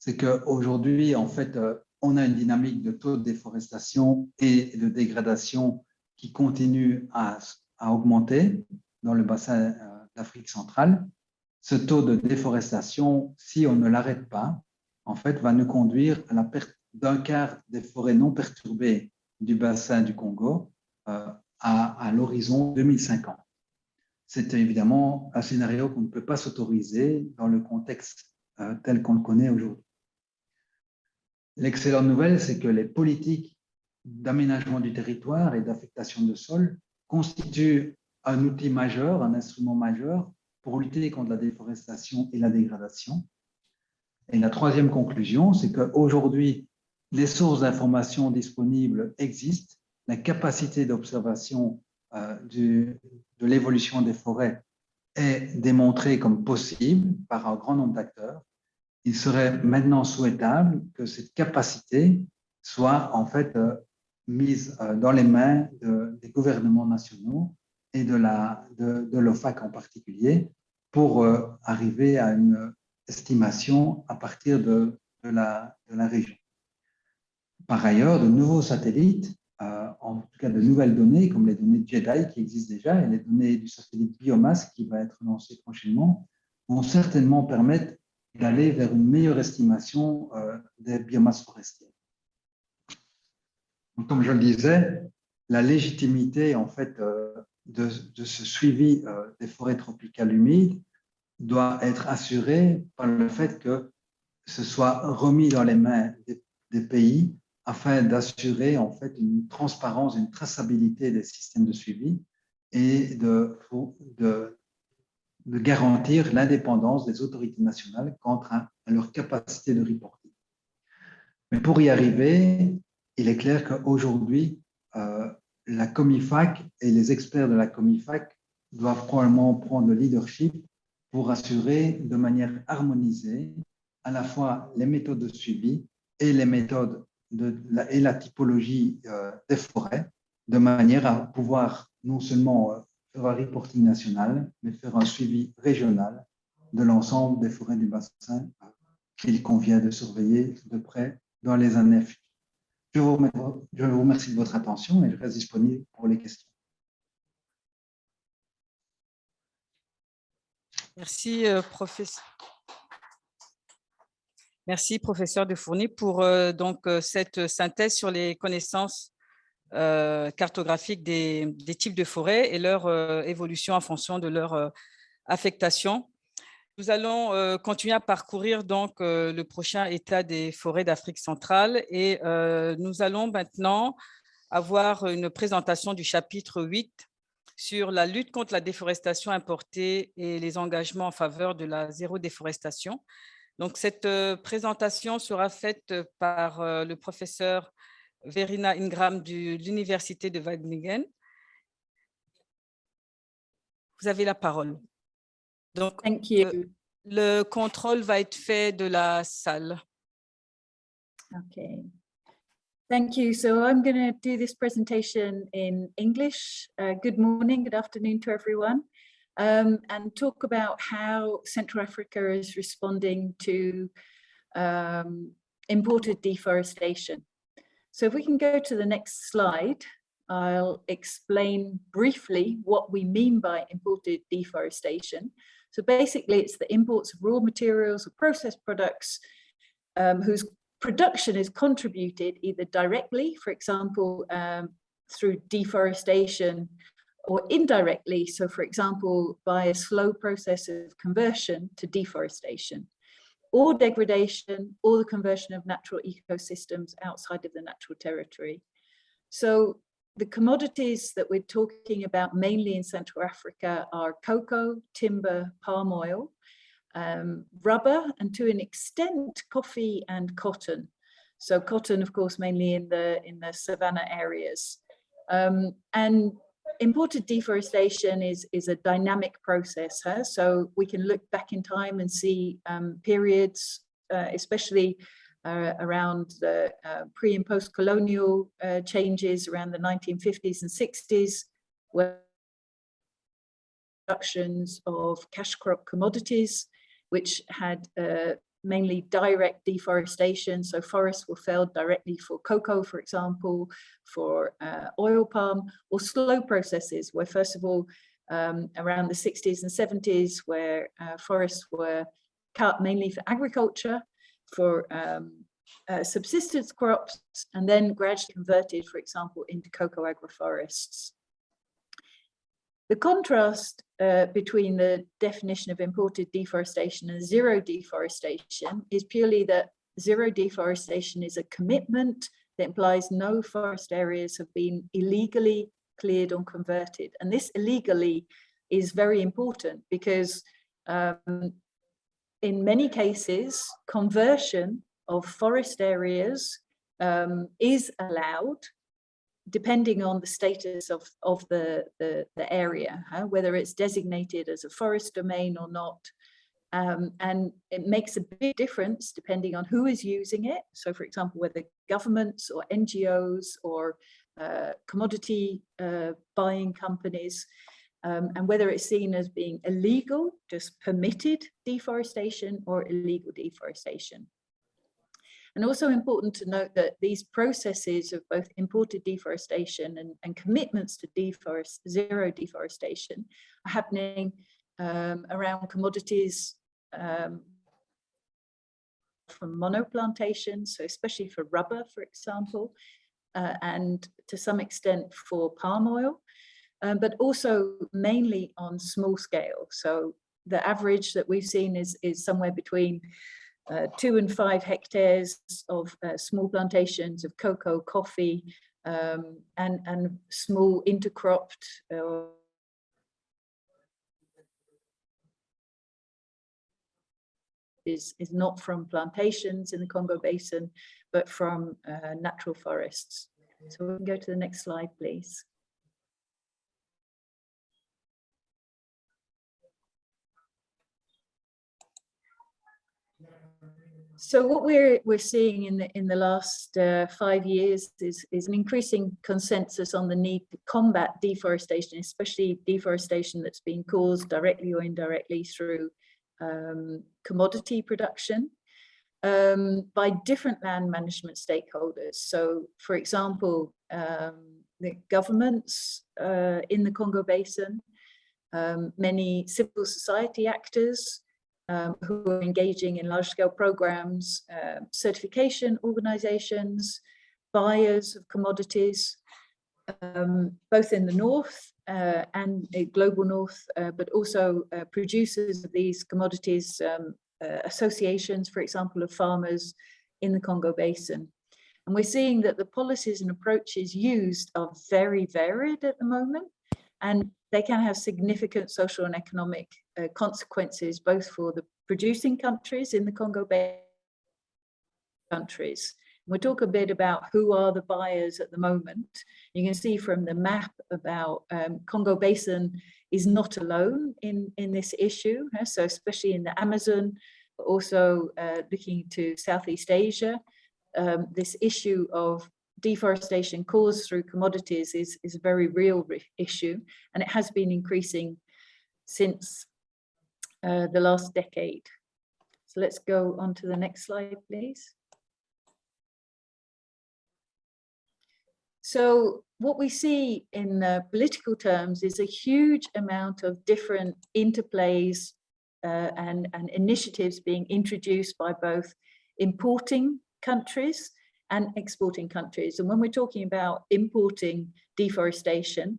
C'est qu'aujourd'hui, en fait, euh, on a une dynamique de taux de déforestation et de dégradation qui continue à, augmenter dans le bassin d'Afrique centrale. Ce taux de déforestation, si on ne l'arrête pas, en fait, va nous conduire à la perte d'un quart des forêts non perturbées du bassin du Congo à l'horizon 2050. C'est évidemment un scénario qu'on ne peut pas s'autoriser dans le contexte euh, tel qu'on le connaît aujourd'hui. L'excellente nouvelle, c'est que les politiques d'aménagement du territoire et d'affectation de sol constituent un outil majeur, un instrument majeur pour lutter contre la déforestation et la dégradation. Et la troisième conclusion, c'est qu'aujourd'hui, les sources d'informations disponibles existent, la capacité d'observation euh, de l'évolution des forêts est démontrée comme possible par un grand nombre d'acteurs. Il serait maintenant souhaitable que cette capacité soit en fait euh, mise euh, dans les mains de, des gouvernements nationaux et de la de, de l'OFAC en particulier pour arriver à une estimation à partir de, la, de la région. Par ailleurs, de nouveaux satellites, en tout cas de nouvelles données, comme les données JEDI qui existent déjà et les données du satellite Biomasse qui va être lancé prochainement, vont certainement permettre d'aller vers une meilleure estimation euh, des biomasses forestières. Comme je le disais, la légitimité en fait euh, de, ce suivi euh, des forêts tropicales humides doit être assurée par le fait que ce soit remis dans les mains des pays afin d'assurer en fait une transparence, une traçabilité des systèmes de suivi et de, garantir l'indépendance des autorités nationales quant à, à leur capacité de reporting. Mais pour y arriver, il est clair qu'aujourd'hui, euh, la Comifac et les experts de la Comifac doivent probablement prendre le leadership pour assurer de manière harmonisée à la fois les méthodes de suivi et les méthodes de la, et la typologie euh, des forêts, de manière à pouvoir non seulement euh, faire un reporting national, mais faire un suivi régional de l'ensemble des forêts du bassin euh, qu'il convient de surveiller de près dans les années futures. Je vous, remercie, je vous remercie de votre attention et je reste disponible pour les questions. Merci, professeur. Merci, professeur de Fourny, pour euh, donc euh, cette synthèse sur les connaissances euh, cartographiques des, types de forêts et leur euh, évolution en fonction de leur euh, affectation. Nous allons euh, continuer à parcourir donc le prochain état des forêts d'Afrique centrale et nous allons maintenant avoir une présentation du chapitre 8 sur la lutte contre la déforestation importée et les engagements en faveur de la zéro déforestation. Donc, cette euh, présentation sera faite par euh, le professeur Verena Ingram de l'Université de Wageningen. Vous avez la parole. Donc, Thank you. euh, le contrôle va être fait de la salle. Okay. Thank you. So I'm going to do this presentation in English. Uh, good morning, good afternoon to everyone. Um, and talk about how Central Africa is responding to um, imported deforestation. So if we can go to the next slide, I'll explain briefly what we mean by imported deforestation. So basically it's the imports of raw materials or processed products um, whose production is contributed either directly, for example, um, through deforestation or indirectly. So for example, by a slow process of conversion to deforestation or degradation or the conversion of natural ecosystems outside of the natural territory. So the commodities that we're talking about mainly in Central Africa are cocoa, timber, palm oil, um, rubber, and to an extent, coffee and cotton. So cotton, of course, mainly in the in the savanna areas. Um, and imported deforestation is, is a dynamic process. Huh? So we can look back in time and see um, periods, uh, especially uh, around the uh, pre and post colonial uh, changes around the 1950s and 60s, where productions of cash crop commodities, which had uh, mainly direct deforestation. So forests were felled directly for cocoa, for example, for uh, oil palm, or slow processes where first of all, um, around the 60s and 70s, where uh, forests were cut mainly for agriculture, for um, uh, subsistence crops, and then gradually converted, for example, into cocoa agroforests. The contrast uh, between the definition of imported deforestation and zero deforestation is purely that zero deforestation is a commitment that implies no forest areas have been illegally cleared or converted. And this illegally is very important because um, in many cases, conversion of forest areas um, is allowed depending on the status of, of the, the, the area, huh? whether it's designated as a forest domain or not. Um, and it makes a big difference depending on who is using it. So for example, whether governments or NGOs or uh, commodity uh, buying companies, um, and whether it's seen as being illegal, just permitted deforestation or illegal deforestation. And also important to note that these processes of both imported deforestation and, and commitments to deforest, zero deforestation are happening um, around commodities um, from monoplantations, so especially for rubber, for example, uh, and to some extent for palm oil, um, but also mainly on small scale. So the average that we've seen is, is somewhere between uh, two and five hectares of uh, small plantations of cocoa, coffee, um, and, and small intercropped uh, is, is not from plantations in the Congo Basin, but from uh, natural forests. So we can go to the next slide, please. So what we're we're seeing in the in the last uh, five years is is an increasing consensus on the need to combat deforestation, especially deforestation that's being caused directly or indirectly through um, commodity production um, by different land management stakeholders. So, for example, um, the governments uh, in the Congo Basin, um, many civil society actors, um, who are engaging in large scale programs, uh, certification organizations, buyers of commodities, um, both in the north uh, and global north, uh, but also uh, producers of these commodities, um, uh, associations, for example, of farmers in the Congo Basin. And we're seeing that the policies and approaches used are very varied at the moment, and they can have significant social and economic uh, consequences, both for the producing countries in the Congo Basin countries. We'll talk a bit about who are the buyers at the moment. You can see from the map about um, Congo Basin is not alone in, in this issue. So especially in the Amazon, but also uh, looking to Southeast Asia, um, this issue of deforestation caused through commodities is, is a very real issue and it has been increasing since uh, the last decade. So let's go on to the next slide, please. So what we see in uh, political terms is a huge amount of different interplays uh, and, and initiatives being introduced by both importing countries and exporting countries. And when we're talking about importing deforestation,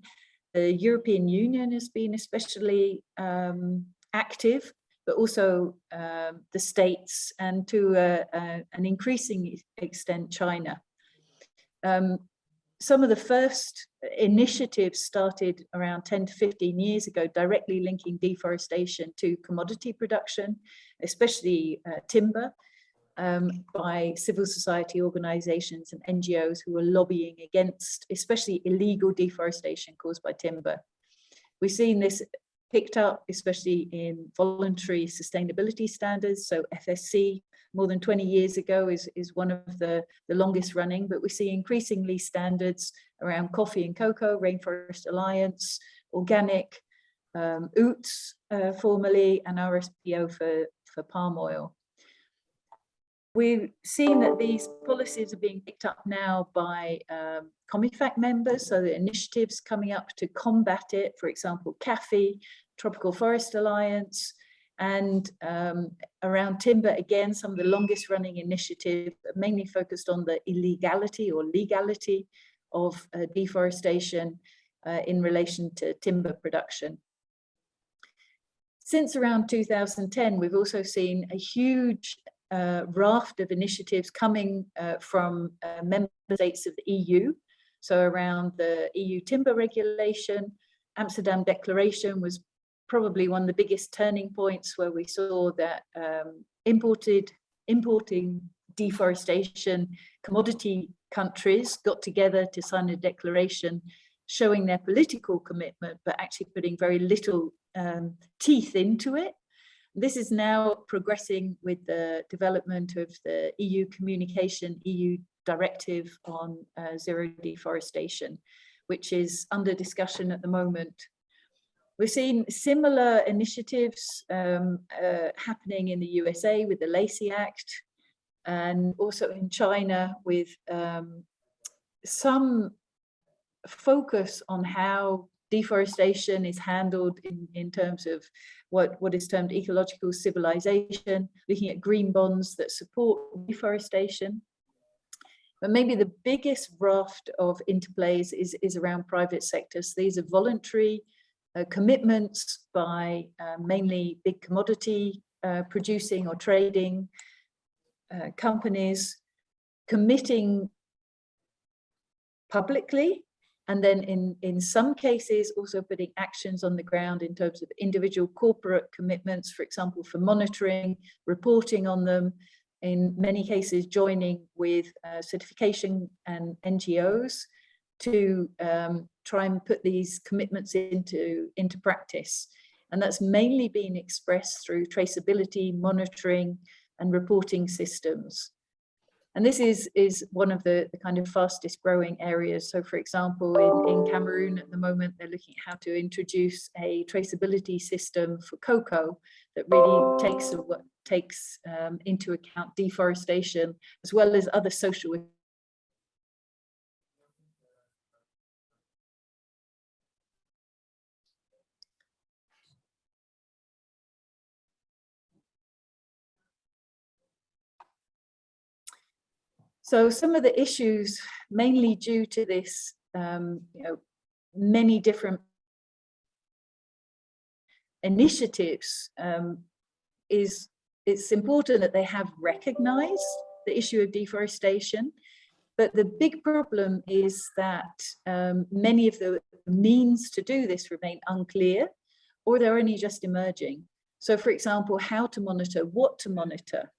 the European Union has been especially um, active, but also um, the states and to a, a, an increasing extent China. Um, some of the first initiatives started around 10 to 15 years ago, directly linking deforestation to commodity production, especially uh, timber, um, by civil society organizations and NGOs who were lobbying against especially illegal deforestation caused by timber. We've seen this picked up, especially in voluntary sustainability standards. So FSC more than 20 years ago is, is one of the, the longest running, but we see increasingly standards around coffee and cocoa, Rainforest Alliance, organic, um, OOTS uh, formerly, and RSPO for, for palm oil. We've seen that these policies are being picked up now by um, COMIFAC members, so the initiatives coming up to combat it, for example, CAFE, Tropical Forest Alliance, and um, around timber, again, some of the longest running initiatives mainly focused on the illegality or legality of uh, deforestation uh, in relation to timber production. Since around 2010, we've also seen a huge uh, raft of initiatives coming uh, from uh, member states of the EU. So around the EU timber regulation, Amsterdam Declaration was probably one of the biggest turning points where we saw that um, imported, importing deforestation commodity countries got together to sign a declaration showing their political commitment, but actually putting very little um, teeth into it. This is now progressing with the development of the EU communication, EU directive on uh, zero deforestation, which is under discussion at the moment. We're seeing similar initiatives um, uh, happening in the USA with the Lacey Act and also in China with um, some focus on how deforestation is handled in, in terms of what, what is termed ecological civilization, looking at green bonds that support deforestation. But maybe the biggest raft of interplays is, is around private sectors. These are voluntary uh, commitments by uh, mainly big commodity uh, producing or trading uh, companies committing publicly and then in, in some cases also putting actions on the ground in terms of individual corporate commitments, for example, for monitoring, reporting on them, in many cases joining with uh, certification and NGOs to um, try and put these commitments into, into practice. And that's mainly been expressed through traceability, monitoring and reporting systems. And this is, is one of the, the kind of fastest growing areas. So for example, in, in Cameroon at the moment, they're looking at how to introduce a traceability system for cocoa that really takes, takes um, into account deforestation as well as other social So some of the issues mainly due to this, um, you know, many different initiatives um, is it's important that they have recognized the issue of deforestation. But the big problem is that um, many of the means to do this remain unclear or they're only just emerging. So for example, how to monitor, what to monitor,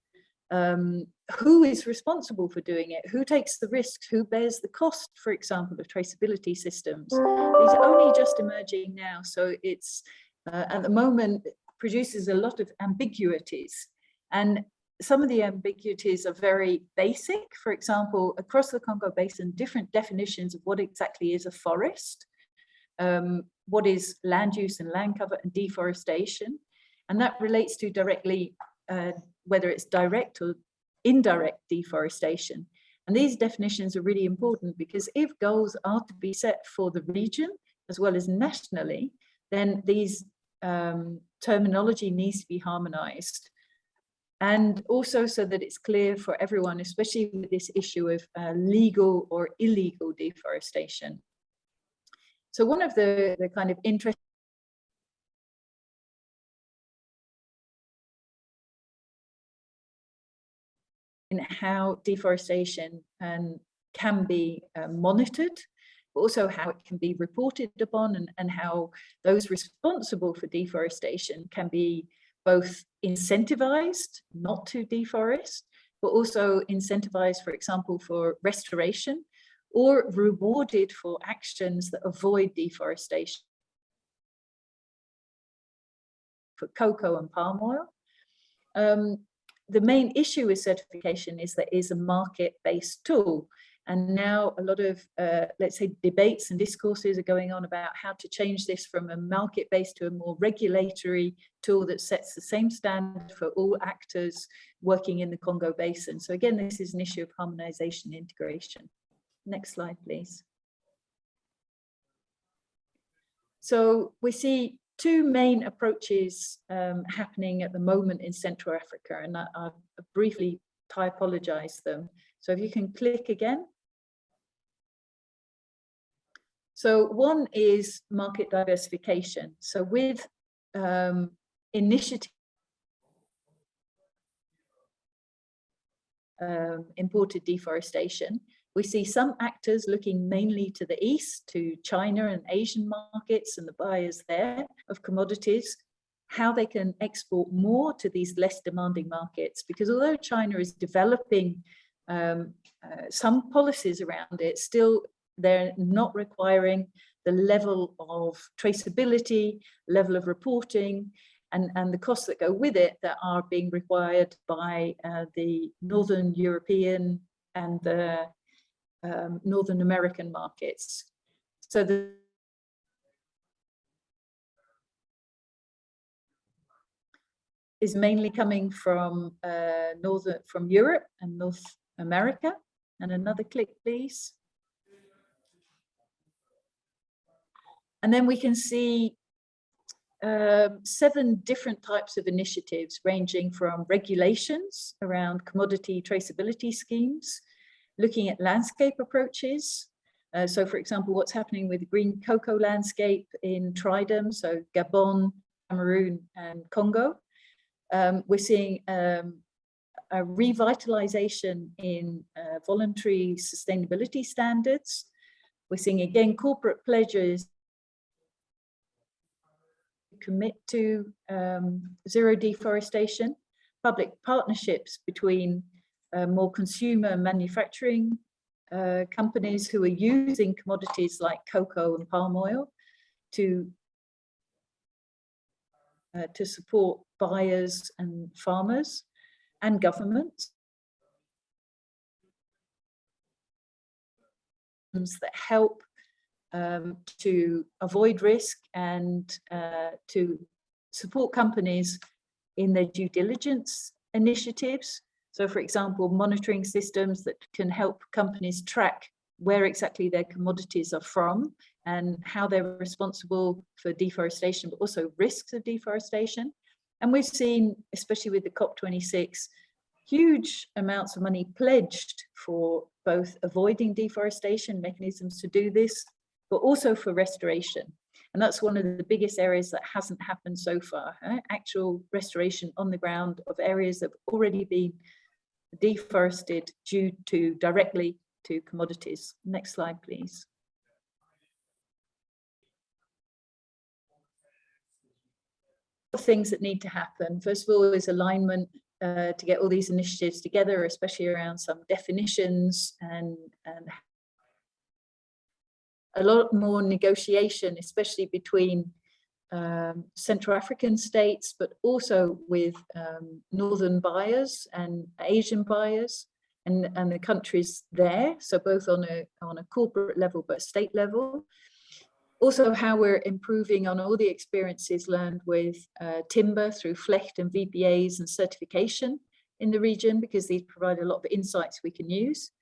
um, who is responsible for doing it? Who takes the risks? Who bears the cost, for example, of traceability systems? These are only just emerging now. So it's uh, at the moment produces a lot of ambiguities. And some of the ambiguities are very basic. For example, across the Congo Basin, different definitions of what exactly is a forest, um, what is land use and land cover and deforestation. And that relates to directly uh, whether it's direct or indirect deforestation. And these definitions are really important because if goals are to be set for the region as well as nationally, then these um, terminology needs to be harmonized. And also so that it's clear for everyone, especially with this issue of uh, legal or illegal deforestation. So one of the, the kind of interesting how deforestation and can be uh, monitored, but also how it can be reported upon and, and how those responsible for deforestation can be both incentivized not to deforest, but also incentivized, for example, for restoration or rewarded for actions that avoid deforestation for cocoa and palm oil. Um, the main issue with certification is that it is a market-based tool. And now a lot of, uh, let's say, debates and discourses are going on about how to change this from a market-based to a more regulatory tool that sets the same standard for all actors working in the Congo Basin. So again, this is an issue of harmonization integration. Next slide, please. So we see two main approaches um, happening at the moment in Central Africa, and I, I'll briefly typologize them. So if you can click again. So one is market diversification. So with um, initiative um, imported deforestation, we see some actors looking mainly to the east, to China and Asian markets and the buyers there of commodities, how they can export more to these less demanding markets. Because although China is developing um, uh, some policies around it, still they're not requiring the level of traceability, level of reporting, and, and the costs that go with it that are being required by uh, the Northern European and the um, Northern American markets. So the is mainly coming from uh, northern from Europe and North America. And another click, please. And then we can see uh, seven different types of initiatives ranging from regulations around commodity traceability schemes looking at landscape approaches. Uh, so for example, what's happening with the green cocoa landscape in Tridom, so Gabon, Cameroon and Congo. Um, we're seeing um, a revitalization in uh, voluntary sustainability standards. We're seeing again corporate pledges commit to um, zero deforestation, public partnerships between uh, more consumer manufacturing uh, companies who are using commodities like cocoa and palm oil to uh, to support buyers and farmers and governments. That help um, to avoid risk and uh, to support companies in their due diligence initiatives so for example, monitoring systems that can help companies track where exactly their commodities are from and how they're responsible for deforestation, but also risks of deforestation. And we've seen, especially with the COP26, huge amounts of money pledged for both avoiding deforestation, mechanisms to do this, but also for restoration. And that's one of the biggest areas that hasn't happened so far, eh? actual restoration on the ground of areas that have already been deforested due to directly to commodities. Next slide, please. Things that need to happen. First of all, is alignment uh, to get all these initiatives together, especially around some definitions and, and a lot more negotiation, especially between um, Central African states, but also with um, northern buyers and Asian buyers and, and the countries there. So both on a, on a corporate level, but state level. Also how we're improving on all the experiences learned with uh, timber through FLEGT and VPAs and certification in the region, because these provide a lot of insights we can use.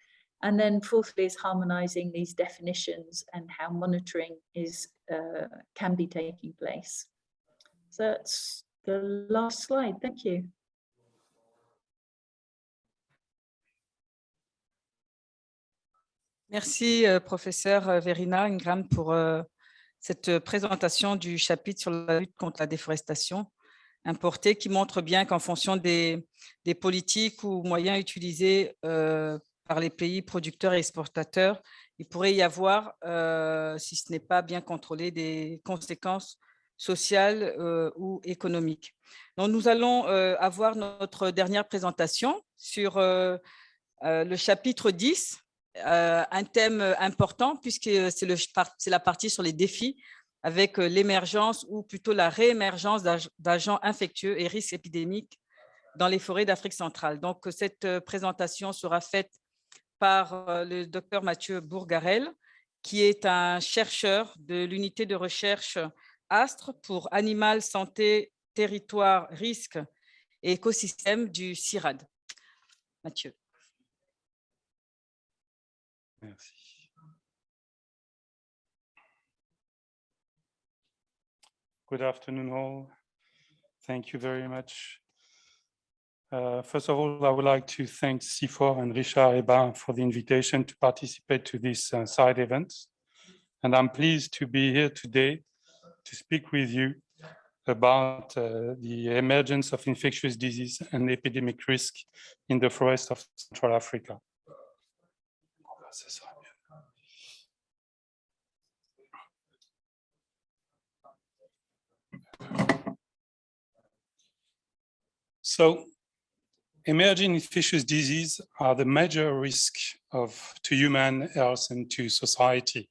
And then fourthly is harmonizing these definitions and how monitoring is uh, can be taking place. that's the last slide. Thank you. Merci, euh, professeur euh, Verina Ingram, pour euh, cette présentation du chapitre sur la lutte contre la déforestation importée qui montre bien qu'en fonction des, des, politiques ou moyens utilisés par les pays producteurs et exportateurs, il pourrait y avoir, si ce n'est pas bien contrôlé, des conséquences sociales ou économiques. Donc, nous allons avoir notre dernière présentation sur le chapitre 10 euh, un thème important puisque c'est la partie sur les défis avec euh, l'émergence ou plutôt la réémergence d'agents infectieux et risques épidémiques dans les forêts d'Afrique centrale. Donc, cette euh, présentation sera faite par le docteur Mathieu Bourgarel, qui est un chercheur de l'unité de recherche ASTRE pour Animal, Santé, Territoire, Risque et Écosystème du CIRAD. Mathieu. Merci. Good afternoon all. Thank you very much. Uh, first of all, I would like to thank CIFOR and Richard Ebin for the invitation to participate to this uh, side event. And I'm pleased to be here today to speak with you about uh, the emergence of infectious disease and epidemic risk in the forest of Central Africa. So emerging infectious disease are the major risk of to human health and to society.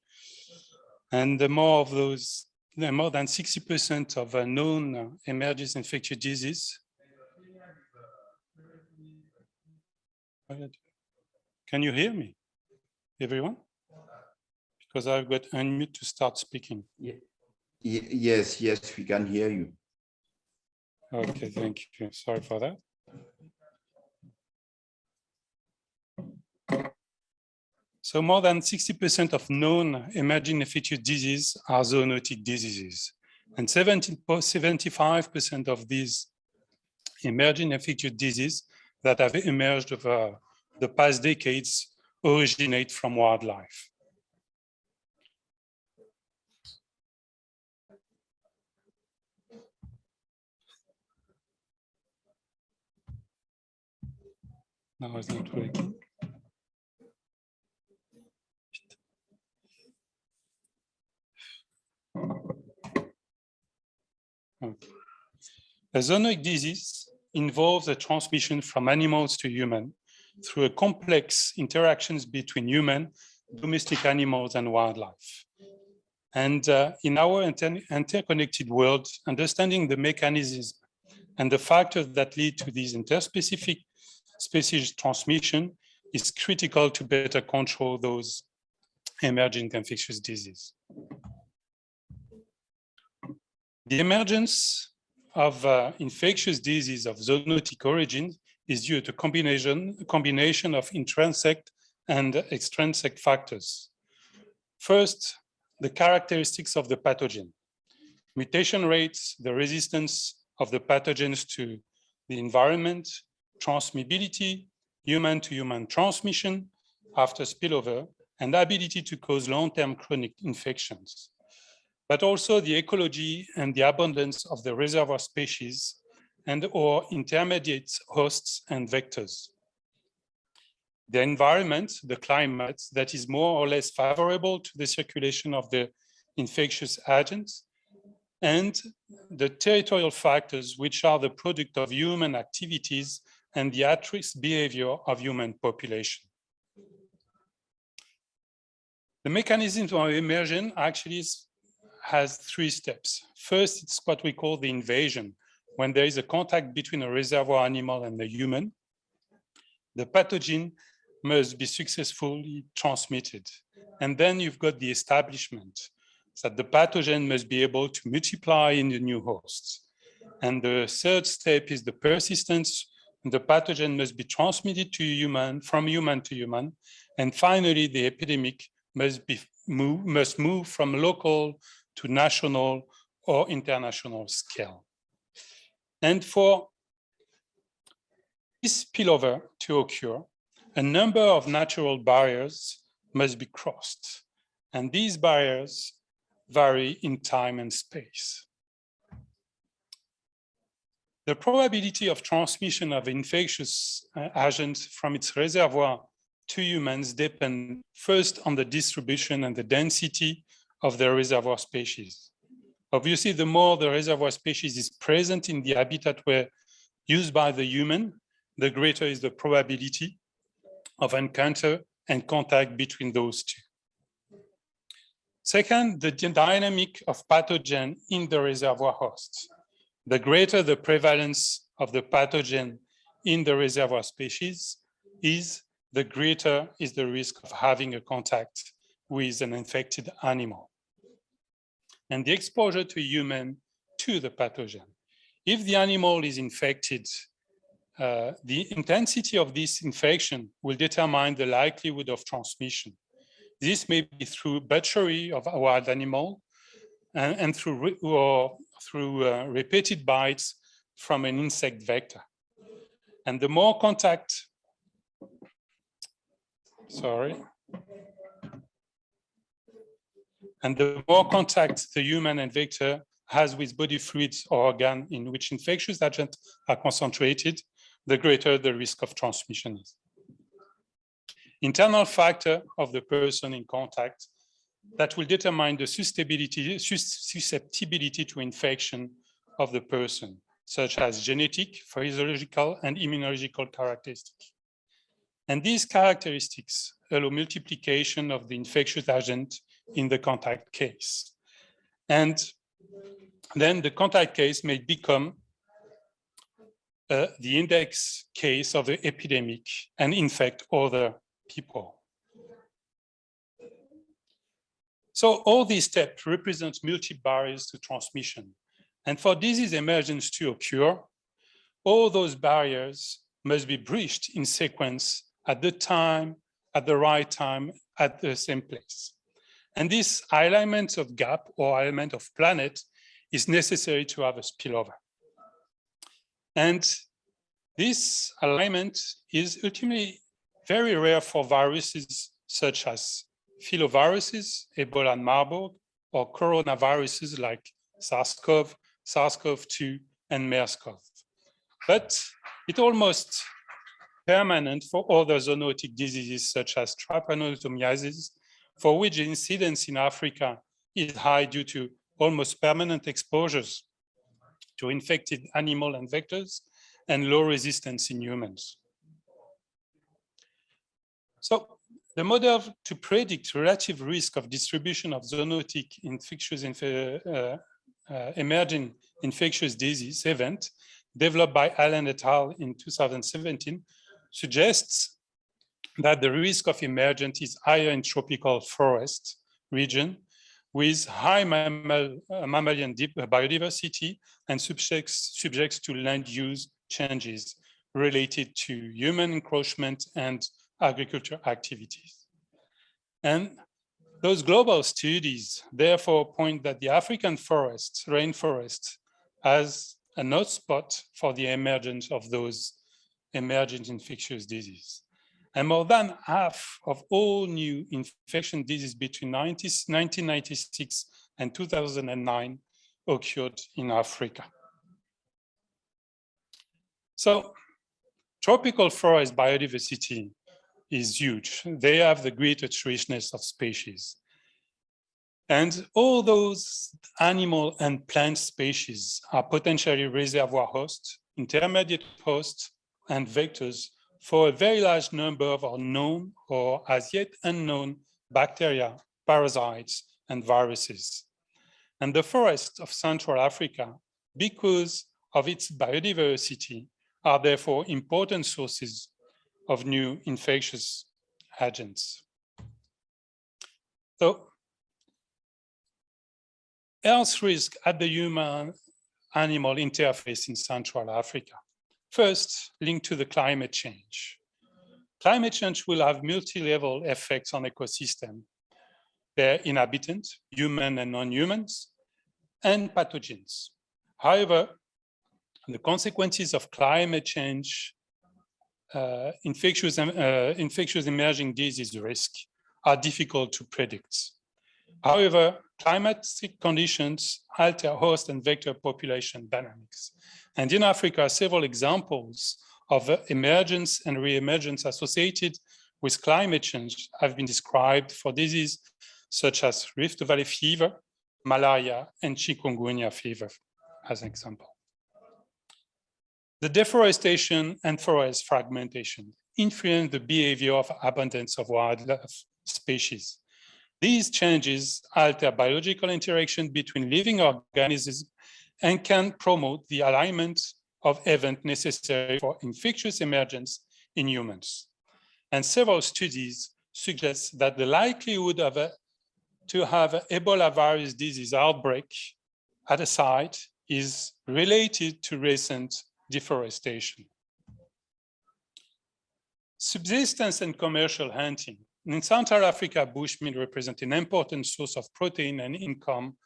And the more of those, the more than 60% of known emerging infectious disease. Can you hear me? everyone? Because I've got unmute to start speaking. Yeah. Yes, yes, we can hear you. Okay, thank you. Sorry for that. So more than 60% of known emerging infectious diseases are zoonotic diseases. And 75% of these emerging infectious diseases that have emerged over the past decades originate from wildlife. Now it's not working. A zoonotic disease involves a transmission from animals to human through a complex interactions between human, domestic animals, and wildlife. And uh, in our inter interconnected world, understanding the mechanisms and the factors that lead to these interspecific species transmission is critical to better control those emerging infectious diseases. The emergence of uh, infectious disease of zoonotic origin is due to combination, combination of intrinsic and extrinsic factors. First, the characteristics of the pathogen. Mutation rates, the resistance of the pathogens to the environment, transmissibility, human-to-human -human transmission after spillover, and ability to cause long-term chronic infections. But also the ecology and the abundance of the reservoir species and or intermediate hosts and vectors. The environment, the climate that is more or less favorable to the circulation of the infectious agents and the territorial factors which are the product of human activities and the at-risk behavior of human population. The mechanism of emergence actually has three steps. First, it's what we call the invasion, when there is a contact between a reservoir animal and the human, the pathogen must be successfully transmitted. And then you've got the establishment that the pathogen must be able to multiply in the new hosts. And the third step is the persistence. The pathogen must be transmitted to human, from human to human. And finally, the epidemic must be move, must move from local to national or international scale. And for this spillover to occur, a number of natural barriers must be crossed. And these barriers vary in time and space. The probability of transmission of infectious uh, agents from its reservoir to humans depend first on the distribution and the density of the reservoir species. Obviously, the more the reservoir species is present in the habitat where used by the human, the greater is the probability of encounter and contact between those two. Second, the dynamic of pathogen in the reservoir host. The greater the prevalence of the pathogen in the reservoir species is, the greater is the risk of having a contact with an infected animal. And the exposure to human to the pathogen. If the animal is infected, uh, the intensity of this infection will determine the likelihood of transmission. This may be through butchery of a wild animal and, and through, or through uh, repeated bites from an insect vector. And the more contact sorry. And the more contact the human and vector has with body fluids or organ in which infectious agents are concentrated, the greater the risk of transmission is. Internal factor of the person in contact that will determine the susceptibility, susceptibility to infection of the person, such as genetic, physiological, and immunological characteristics. And these characteristics allow multiplication of the infectious agent in the contact case. And then the contact case may become uh, the index case of the epidemic and infect other people. So all these steps represent multi-barriers to transmission. And for disease emergence to occur, all those barriers must be breached in sequence at the time, at the right time, at the same place. And this alignment of gap or alignment of planet is necessary to have a spillover. And this alignment is ultimately very rare for viruses such as filoviruses, Ebola and Marburg, or coronaviruses like SARS-CoV, SARS-CoV-2, and MERS-CoV. But it almost permanent for other zoonotic diseases such as trypanosomiasis, for which incidence in Africa is high due to almost permanent exposures to infected animal and vectors and low resistance in humans. So the model to predict relative risk of distribution of zoonotic infectious inf uh, uh, emerging infectious disease event developed by Allen et al. in 2017 suggests that the risk of emergence is higher in tropical forest region with high mammal, uh, mammalian biodiversity and subjects, subjects to land use changes related to human encroachment and agriculture activities. And those global studies therefore point that the African forest, rainforest, as a hotspot for the emergence of those emergent infectious disease. And more than half of all new infection diseases between 90, 1996 and 2009 occurred in Africa. So tropical forest biodiversity is huge. They have the greatest richness of species. And all those animal and plant species are potentially reservoir hosts, intermediate hosts, and vectors for a very large number of unknown or as yet unknown bacteria, parasites, and viruses. And the forests of Central Africa, because of its biodiversity, are therefore important sources of new infectious agents. So health risk at the human animal interface in Central Africa. First, linked to the climate change. Climate change will have multi-level effects on ecosystem, their inhabitants, human and non-humans, and pathogens. However, the consequences of climate change, uh, infectious, uh, infectious emerging disease risk are difficult to predict. However, climatic conditions alter host and vector population dynamics. And in Africa, several examples of emergence and re-emergence associated with climate change have been described for diseases such as Rift Valley fever, malaria, and chikungunya fever, as an example. The deforestation and forest fragmentation influence the behavior of abundance of wildlife species. These changes alter biological interaction between living organisms and can promote the alignment of events necessary for infectious emergence in humans. And several studies suggest that the likelihood of a, to have an Ebola virus disease outbreak at a site is related to recent deforestation. Subsistence and commercial hunting. In Central Africa, bushmeat represents an important source of protein and income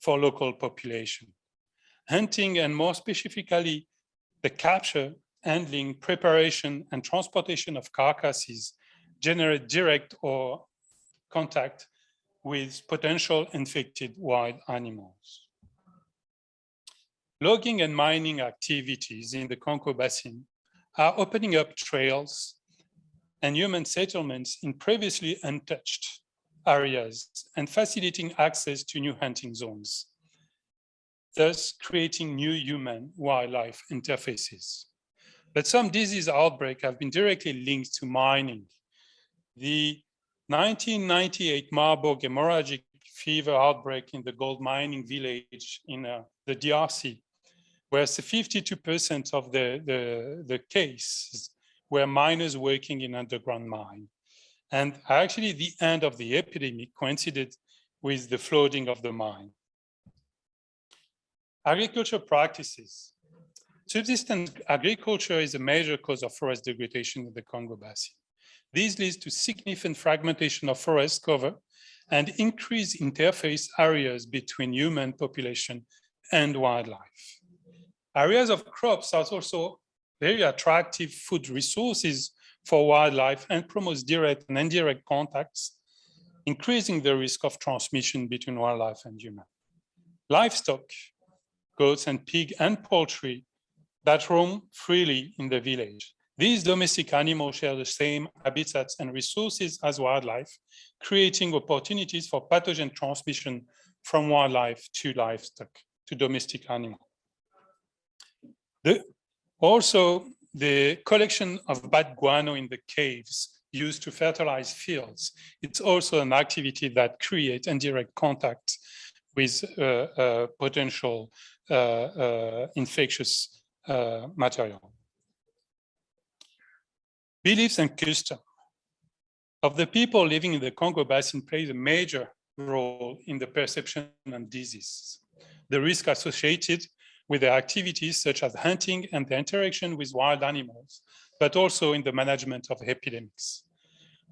for local population. Hunting and more specifically, the capture, handling, preparation, and transportation of carcasses generate direct or contact with potential infected wild animals. Logging and mining activities in the Congo Basin are opening up trails and human settlements in previously untouched areas and facilitating access to new hunting zones, thus creating new human-wildlife interfaces. But some disease outbreaks have been directly linked to mining. The 1998 Marburg hemorrhagic fever outbreak in the gold mining village in uh, the DRC, where 52% of the, the, the cases were miners working in underground mine. And actually the end of the epidemic coincided with the flooding of the mine. Agriculture practices. Subsistence agriculture is a major cause of forest degradation in the Congo Basin. This leads to significant fragmentation of forest cover and increased interface areas between human population and wildlife. Areas of crops are also very attractive food resources for wildlife and promotes direct and indirect contacts, increasing the risk of transmission between wildlife and human. Livestock, goats and pig and poultry that roam freely in the village. These domestic animals share the same habitats and resources as wildlife, creating opportunities for pathogen transmission from wildlife to livestock, to domestic animals. The also, the collection of bad guano in the caves used to fertilize fields. It's also an activity that creates indirect contact with uh, uh, potential uh, uh infectious uh, material. Beliefs and custom of the people living in the Congo Basin plays a major role in the perception and disease. The risk associated with their activities such as hunting and the interaction with wild animals, but also in the management of epidemics.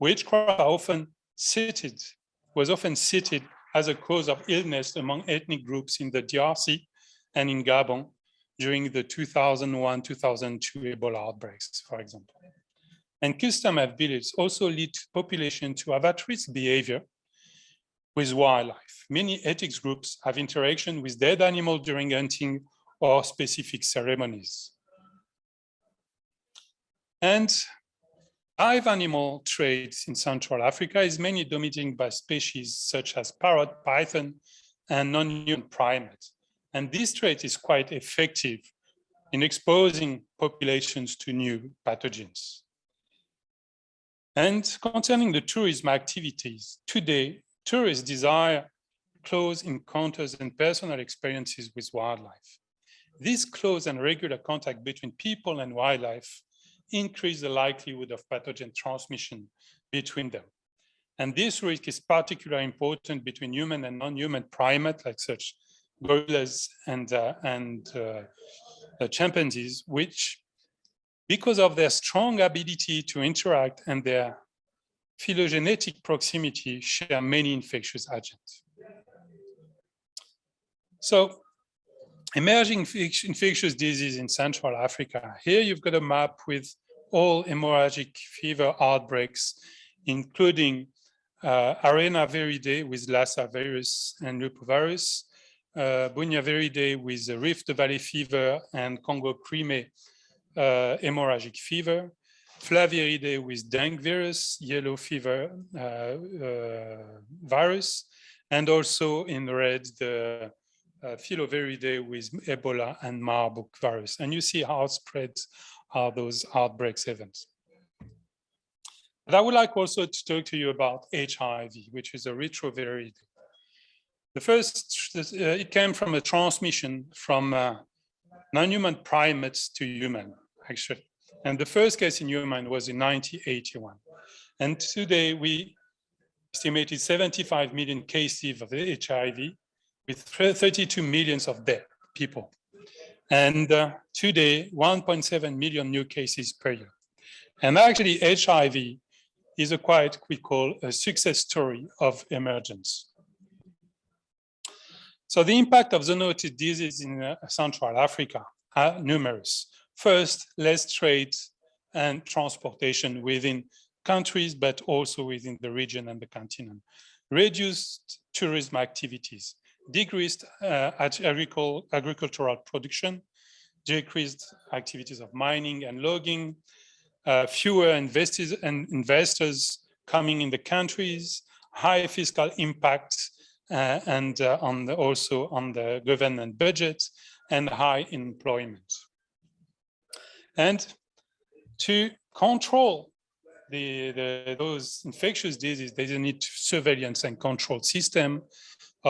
Witchcraft often cited, was often cited as a cause of illness among ethnic groups in the DRC and in Gabon during the 2001-2002 Ebola outbreaks, for example. And custom abilities also lead population to have at-risk behavior with wildlife. Many ethics groups have interaction with dead animals during hunting or specific ceremonies. And live animal trades in Central Africa is mainly dominated by species such as parrot, python, and non-human primates. And this trait is quite effective in exposing populations to new pathogens. And concerning the tourism activities, today, tourists desire close encounters and personal experiences with wildlife. This close and regular contact between people and wildlife increase the likelihood of pathogen transmission between them. And this risk is particularly important between human and non-human primates like such gorillas and, uh, and uh, chimpanzees, which because of their strong ability to interact and their phylogenetic proximity share many infectious agents. So emerging infectious disease in Central Africa. Here you've got a map with all hemorrhagic fever outbreaks, including uh, Arena viridae with Lassa virus and Lupovirus, uh, Bunya with Rift Valley fever and Congo Creme uh, hemorrhagic fever, Flaviridae with dengue virus, yellow fever uh, uh, virus, and also in red the uh, Filoviridae with Ebola and Marburg virus. And you see how spread are those outbreaks events. But I would like also to talk to you about HIV, which is a retroviridae. The first, uh, it came from a transmission from uh, non-human primates to human, actually. And the first case in human was in 1981. And today we estimated 75 million cases of HIV with 32 millions of dead people. And uh, today, 1.7 million new cases per year. And actually HIV is a quite, we call a success story of emergence. So the impact of zoonotic disease in uh, Central Africa are numerous. First, less trade and transportation within countries, but also within the region and the continent. Reduced tourism activities, decreased uh, agricul agricultural production, decreased activities of mining and logging, uh, fewer investors and investors coming in the countries, high fiscal impact, uh, and uh, on the, also on the government budget, and high employment. And to control the, the, those infectious diseases, they need surveillance and control system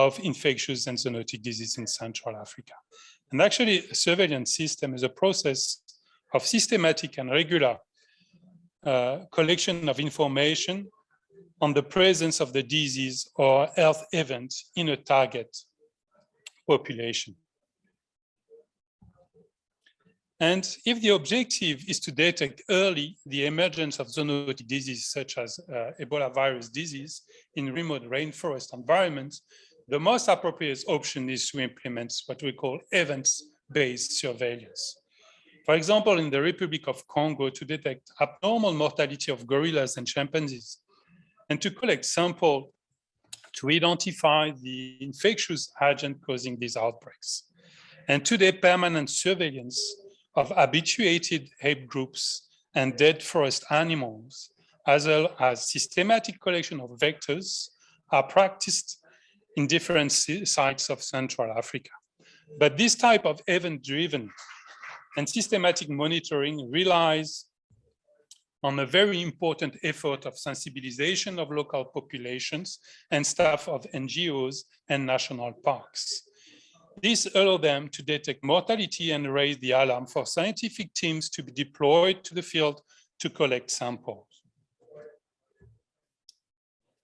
of infectious and zoonotic disease in Central Africa. And actually, a surveillance system is a process of systematic and regular uh, collection of information on the presence of the disease or health event in a target population. And if the objective is to detect early the emergence of zoonotic diseases such as uh, Ebola virus disease in remote rainforest environments, the most appropriate option is to implement what we call events-based surveillance. For example, in the Republic of Congo to detect abnormal mortality of gorillas and chimpanzees and to collect sample to identify the infectious agent causing these outbreaks. And today, permanent surveillance of habituated ape groups and dead forest animals, as well as systematic collection of vectors are practiced in different sites of Central Africa. But this type of event-driven and systematic monitoring relies on a very important effort of sensibilization of local populations and staff of NGOs and national parks. This allows them to detect mortality and raise the alarm for scientific teams to be deployed to the field to collect samples.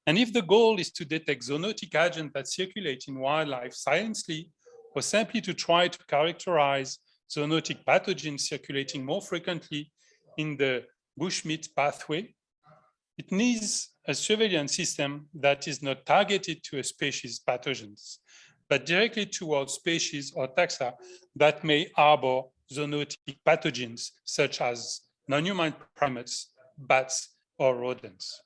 And if the goal is to detect zoonotic agents that circulate in wildlife silently, or simply to try to characterize zoonotic pathogens circulating more frequently in the bushmeat pathway, it needs a surveillance system that is not targeted to a species pathogens, but directly towards species or taxa that may harbor zoonotic pathogens such as non-human primates, bats, or rodents.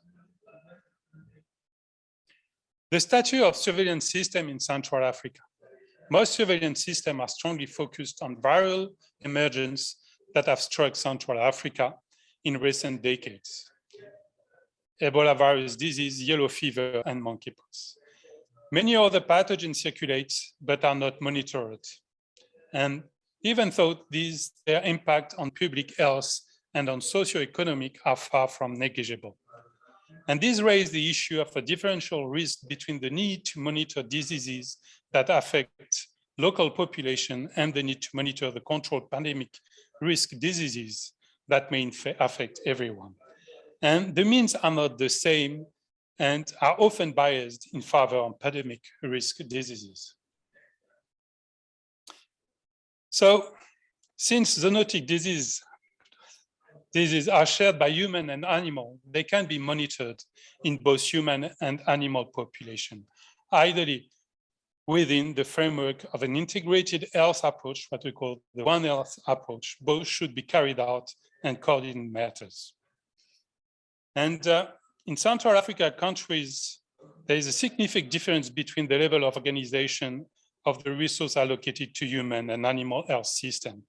The stature of surveillance system in Central Africa. Most surveillance systems are strongly focused on viral emergence that have struck Central Africa in recent decades. Ebola virus disease, yellow fever, and monkeypox. Many other pathogens circulate, but are not monitored. And even though these, their impact on public health and on socioeconomic are far from negligible. And this raised the issue of a differential risk between the need to monitor diseases that affect local population and the need to monitor the controlled pandemic risk diseases that may affect everyone. And the means are not the same and are often biased in favor of pandemic risk diseases. So since zoonotic disease, diseases are shared by human and animal, they can be monitored in both human and animal population, ideally within the framework of an integrated health approach, what we call the One Health approach. Both should be carried out and coordinated matters. And uh, in Central Africa countries, there is a significant difference between the level of organization of the resource allocated to human and animal health system.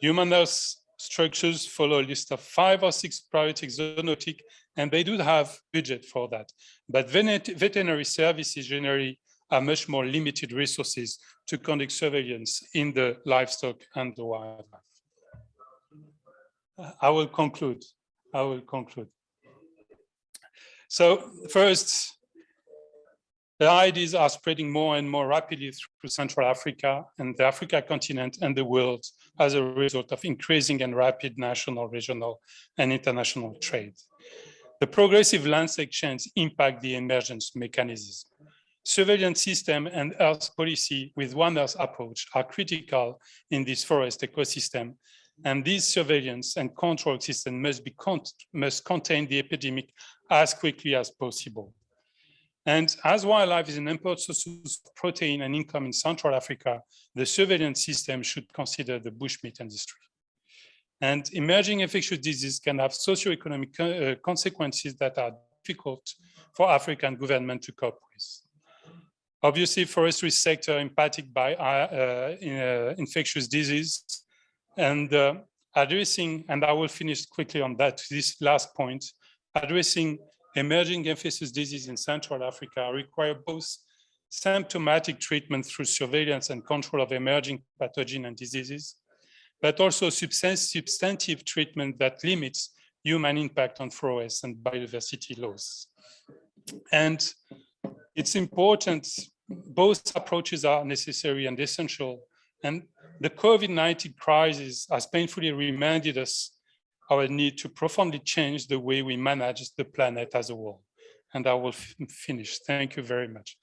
Human health structures follow a list of five or six priority zoonotic, and they do have budget for that. But veterinary services generally are much more limited resources to conduct surveillance in the livestock and the wildlife. I will conclude. I will conclude. So first, the ideas are spreading more and more rapidly through Central Africa and the Africa continent and the world as a result of increasing and rapid national, regional, and international trade. The progressive landscape change impact the emergence mechanisms. Surveillance system and Earth policy with One Earth approach are critical in this forest ecosystem, and these surveillance and control system must be must contain the epidemic as quickly as possible. And as wildlife is an important source of protein and income in Central Africa, the surveillance system should consider the bushmeat industry. And emerging infectious diseases can have socioeconomic uh, consequences that are difficult for African government to cope with. Obviously, forestry sector impacted by uh, uh, infectious disease and uh, addressing, and I will finish quickly on that, this last point, addressing emerging infectious disease in Central Africa require both symptomatic treatment through surveillance and control of emerging pathogen and diseases, but also substantive treatment that limits human impact on forests and biodiversity loss. And it's important, both approaches are necessary and essential. And the COVID-19 crisis has painfully reminded us our need to profoundly change the way we manage the planet as a whole. And I will finish. Thank you very much.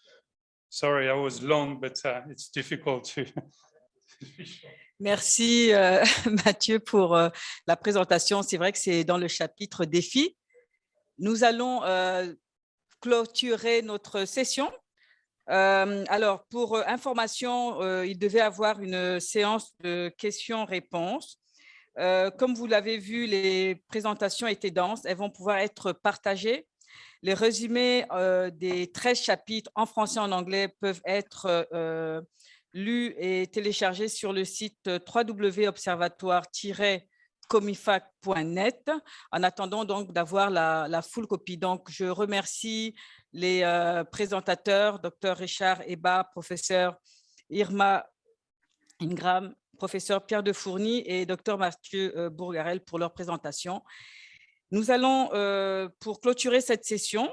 Sorry, I was long, but uh, it's difficult to. (laughs) Merci euh, (laughs) Mathieu pour euh, la présentation. C'est vrai que c'est dans le chapitre défi. Nous allons euh, clôturer notre session. Alors, pour information, il devait avoir une séance de questions-réponses. Euh, comme vous l'avez vu, les présentations étaient denses. Elles vont pouvoir être partagées. Les résumés euh, des 13 chapitres en français et en anglais peuvent être euh, lus et téléchargés sur le site www.observatoire-comifac.net en attendant donc d'avoir la, full copie. Donc, je remercie les présentateurs, Dr Richard Eba, professeur Irma Ingram professeur Pierre de Fourny et docteur Mathieu euh, Bourgarel pour leur présentation. Nous allons, euh, pour clôturer cette session,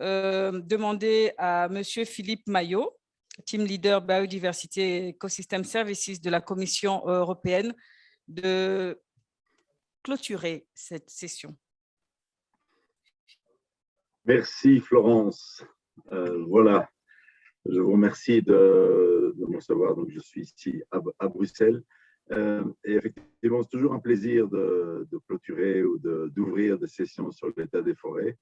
euh, demander à Monsieur Philippe Maillot, Team Leader Biodiversité Ecosystem Services de la Commission européenne, de clôturer cette session. Merci Florence. voilà, je vous remercie de, de me recevoir. Donc, je suis ici à, Bruxelles. Euh, et effectivement, c'est toujours un plaisir de, clôturer ou d'ouvrir des sessions sur l'état des forêts.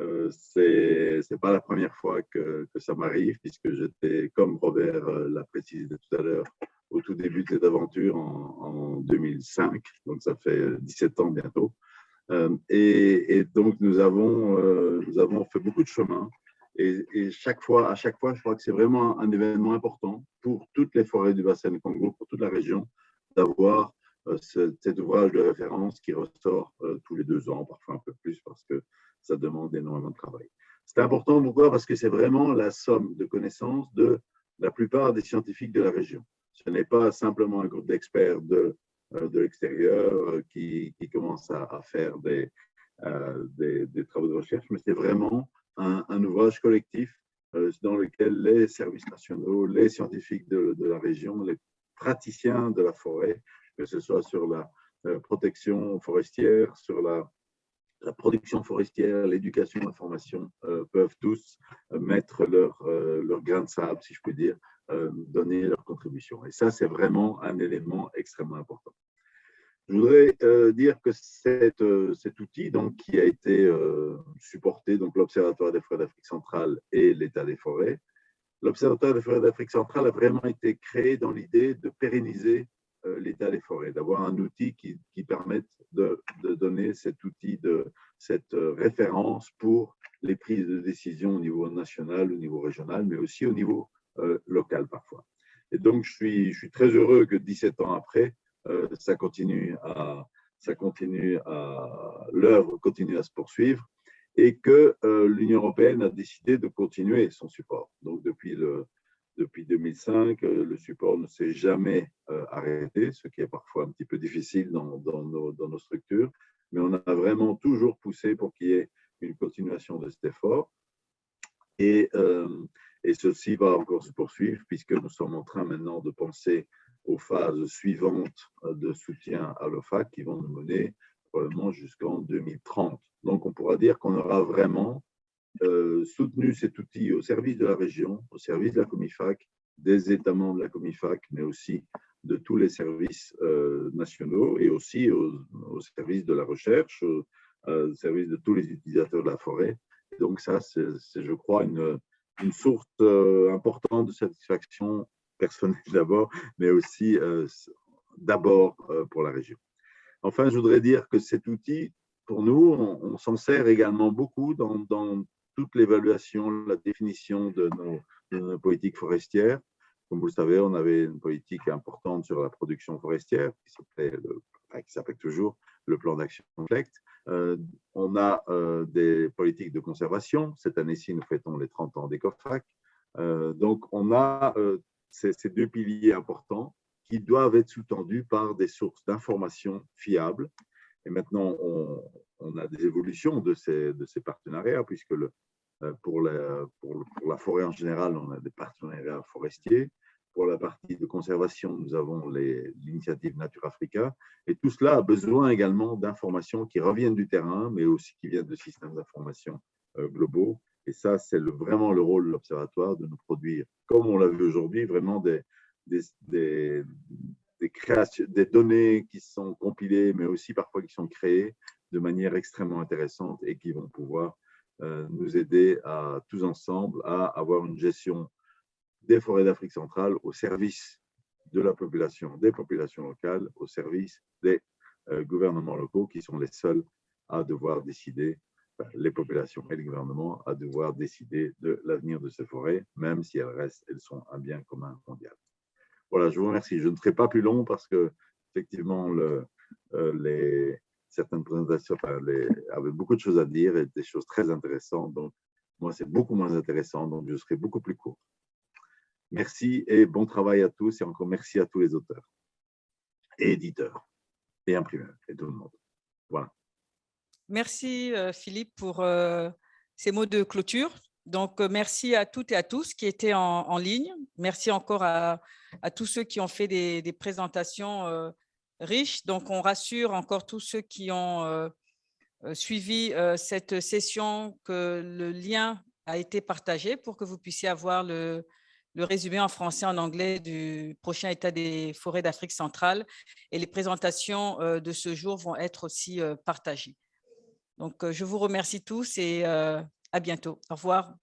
Euh, Ce n'est pas la première fois que, ça m'arrive, puisque j'étais, comme Robert euh, l'a précisé tout à l'heure, au tout début de cette aventure en, en, 2005. Donc, ça fait 17 ans bientôt. Euh, et, et, donc, nous avons, nous avons fait beaucoup de chemin. Et, à chaque fois, je crois que c'est vraiment un événement important pour toutes les forêts du bassin du Congo, pour toute la région, d'avoir euh, cet ouvrage de référence qui ressort euh, tous les deux ans, parfois un peu plus, parce que ça demande énormément de travail. C'est important, pourquoi? Parce que c'est vraiment la somme de connaissances de la plupart des scientifiques de la région. Ce n'est pas simplement un groupe d'experts de, euh, de l'extérieur qui, qui commence à, faire des, des, travaux de recherche, mais c'est vraiment un, ouvrage collectif euh, dans lequel les services nationaux, les scientifiques de, la région, les praticiens de la forêt, que ce soit sur la euh, protection forestière, sur la, production forestière, l'éducation, la formation, euh, peuvent tous mettre leur grain de sable, si je puis dire, donner leur contribution. Et ça, c'est vraiment un élément extrêmement important. Je voudrais euh, dire que euh, cet outil donc, qui a été euh, supporté, donc l'Observatoire des forêts d'Afrique centrale et l'État des forêts, l'Observatoire des forêts d'Afrique centrale a vraiment été créé dans l'idée de pérenniser l'état des forêts, d'avoir un outil qui, permette de, donner cet outil, de, cette référence pour les prises de décision au niveau national, au niveau régional, mais aussi au niveau local parfois. Et donc, je suis très heureux que 17 ans après, ça continue à, ça continue à, l'œuvre continue à se poursuivre et que l'Union européenne a décidé de continuer son support. Donc, depuis le, depuis 2005, euh, le support ne s'est jamais euh, arrêté, ce qui est parfois un petit peu difficile dans, nos, structures, mais on a vraiment toujours poussé pour qu'il y ait une continuation de cet effort. Et, euh, et ceci va encore se poursuivre puisque nous sommes en train maintenant de penser aux phases suivantes de soutien à l'OFAC qui vont nous mener probablement jusqu'en 2030. Donc, on pourra dire qu'on aura vraiment euh, soutenu cet outil au service de la région, au service de la Comifac, des États membres de la Comifac, mais aussi de tous les services euh, nationaux et aussi au, service de la recherche, au, service de tous les utilisateurs de la forêt. donc ça, c'est, je crois, une, source euh, importante de satisfaction personnelle d'abord, mais aussi d'abord pour la région. Enfin, je voudrais dire que cet outil, pour nous, on, s'en sert également beaucoup dans, toute l'évaluation, la définition de nos, politiques forestières. Comme vous le savez, on avait une politique importante sur la production forestière qui s'appelle toujours le plan d'action FLECT. Euh, on a euh, des politiques de conservation. Cette année-ci, nous fêtons les 30 ans des COFAC. Euh, donc, on a ces, deux piliers importants qui doivent être sous-tendus par des sources d'informations fiables. Et maintenant, on, a des évolutions de ces, partenariats, puisque euh, pour, la, pour, la forêt en général, on a des partenariats forestiers. Pour la partie de conservation, nous avons l'initiative Nature Africa. Et tout cela a besoin également d'informations qui reviennent du terrain, mais aussi qui viennent de systèmes d'information euh, globaux. Et ça, c'est vraiment le rôle de l'Observatoire de nous produire, comme on l'a vu aujourd'hui, vraiment des, données qui sont compilées, mais aussi parfois qui sont créées de manière extrêmement intéressante et qui vont pouvoir euh, nous aider tous ensemble à avoir une gestion des forêts d'Afrique centrale au service de la population, des populations locales, au service des euh, gouvernements locaux qui sont les seuls à devoir décider, les populations et les gouvernements à devoir décider de l'avenir de ces forêts, même si elles restent, elles sont un bien commun mondial. Voilà, je vous remercie. Je ne ferai pas plus long parce que effectivement, euh, certaines présentations avaient beaucoup de choses à dire et des choses très intéressantes. Donc, moi, c'est beaucoup moins intéressant, donc je serai beaucoup plus court. Merci et bon travail à tous et encore merci à tous les auteurs et éditeurs et imprimeurs et tout le monde. Voilà. Merci euh, Philippe pour euh, ces mots de clôture. Donc, euh, merci à toutes et à tous qui étaient en, ligne. Merci encore à, tous ceux qui ont fait des, présentations riche. Donc, on rassure encore tous ceux qui ont suivi cette session que le lien a été partagé pour que vous puissiez avoir le, résumé en français et en anglais du prochain état des forêts d'Afrique centrale. Et les présentations de ce jour vont être aussi partagées. Donc, je vous remercie tous et à bientôt. Au revoir.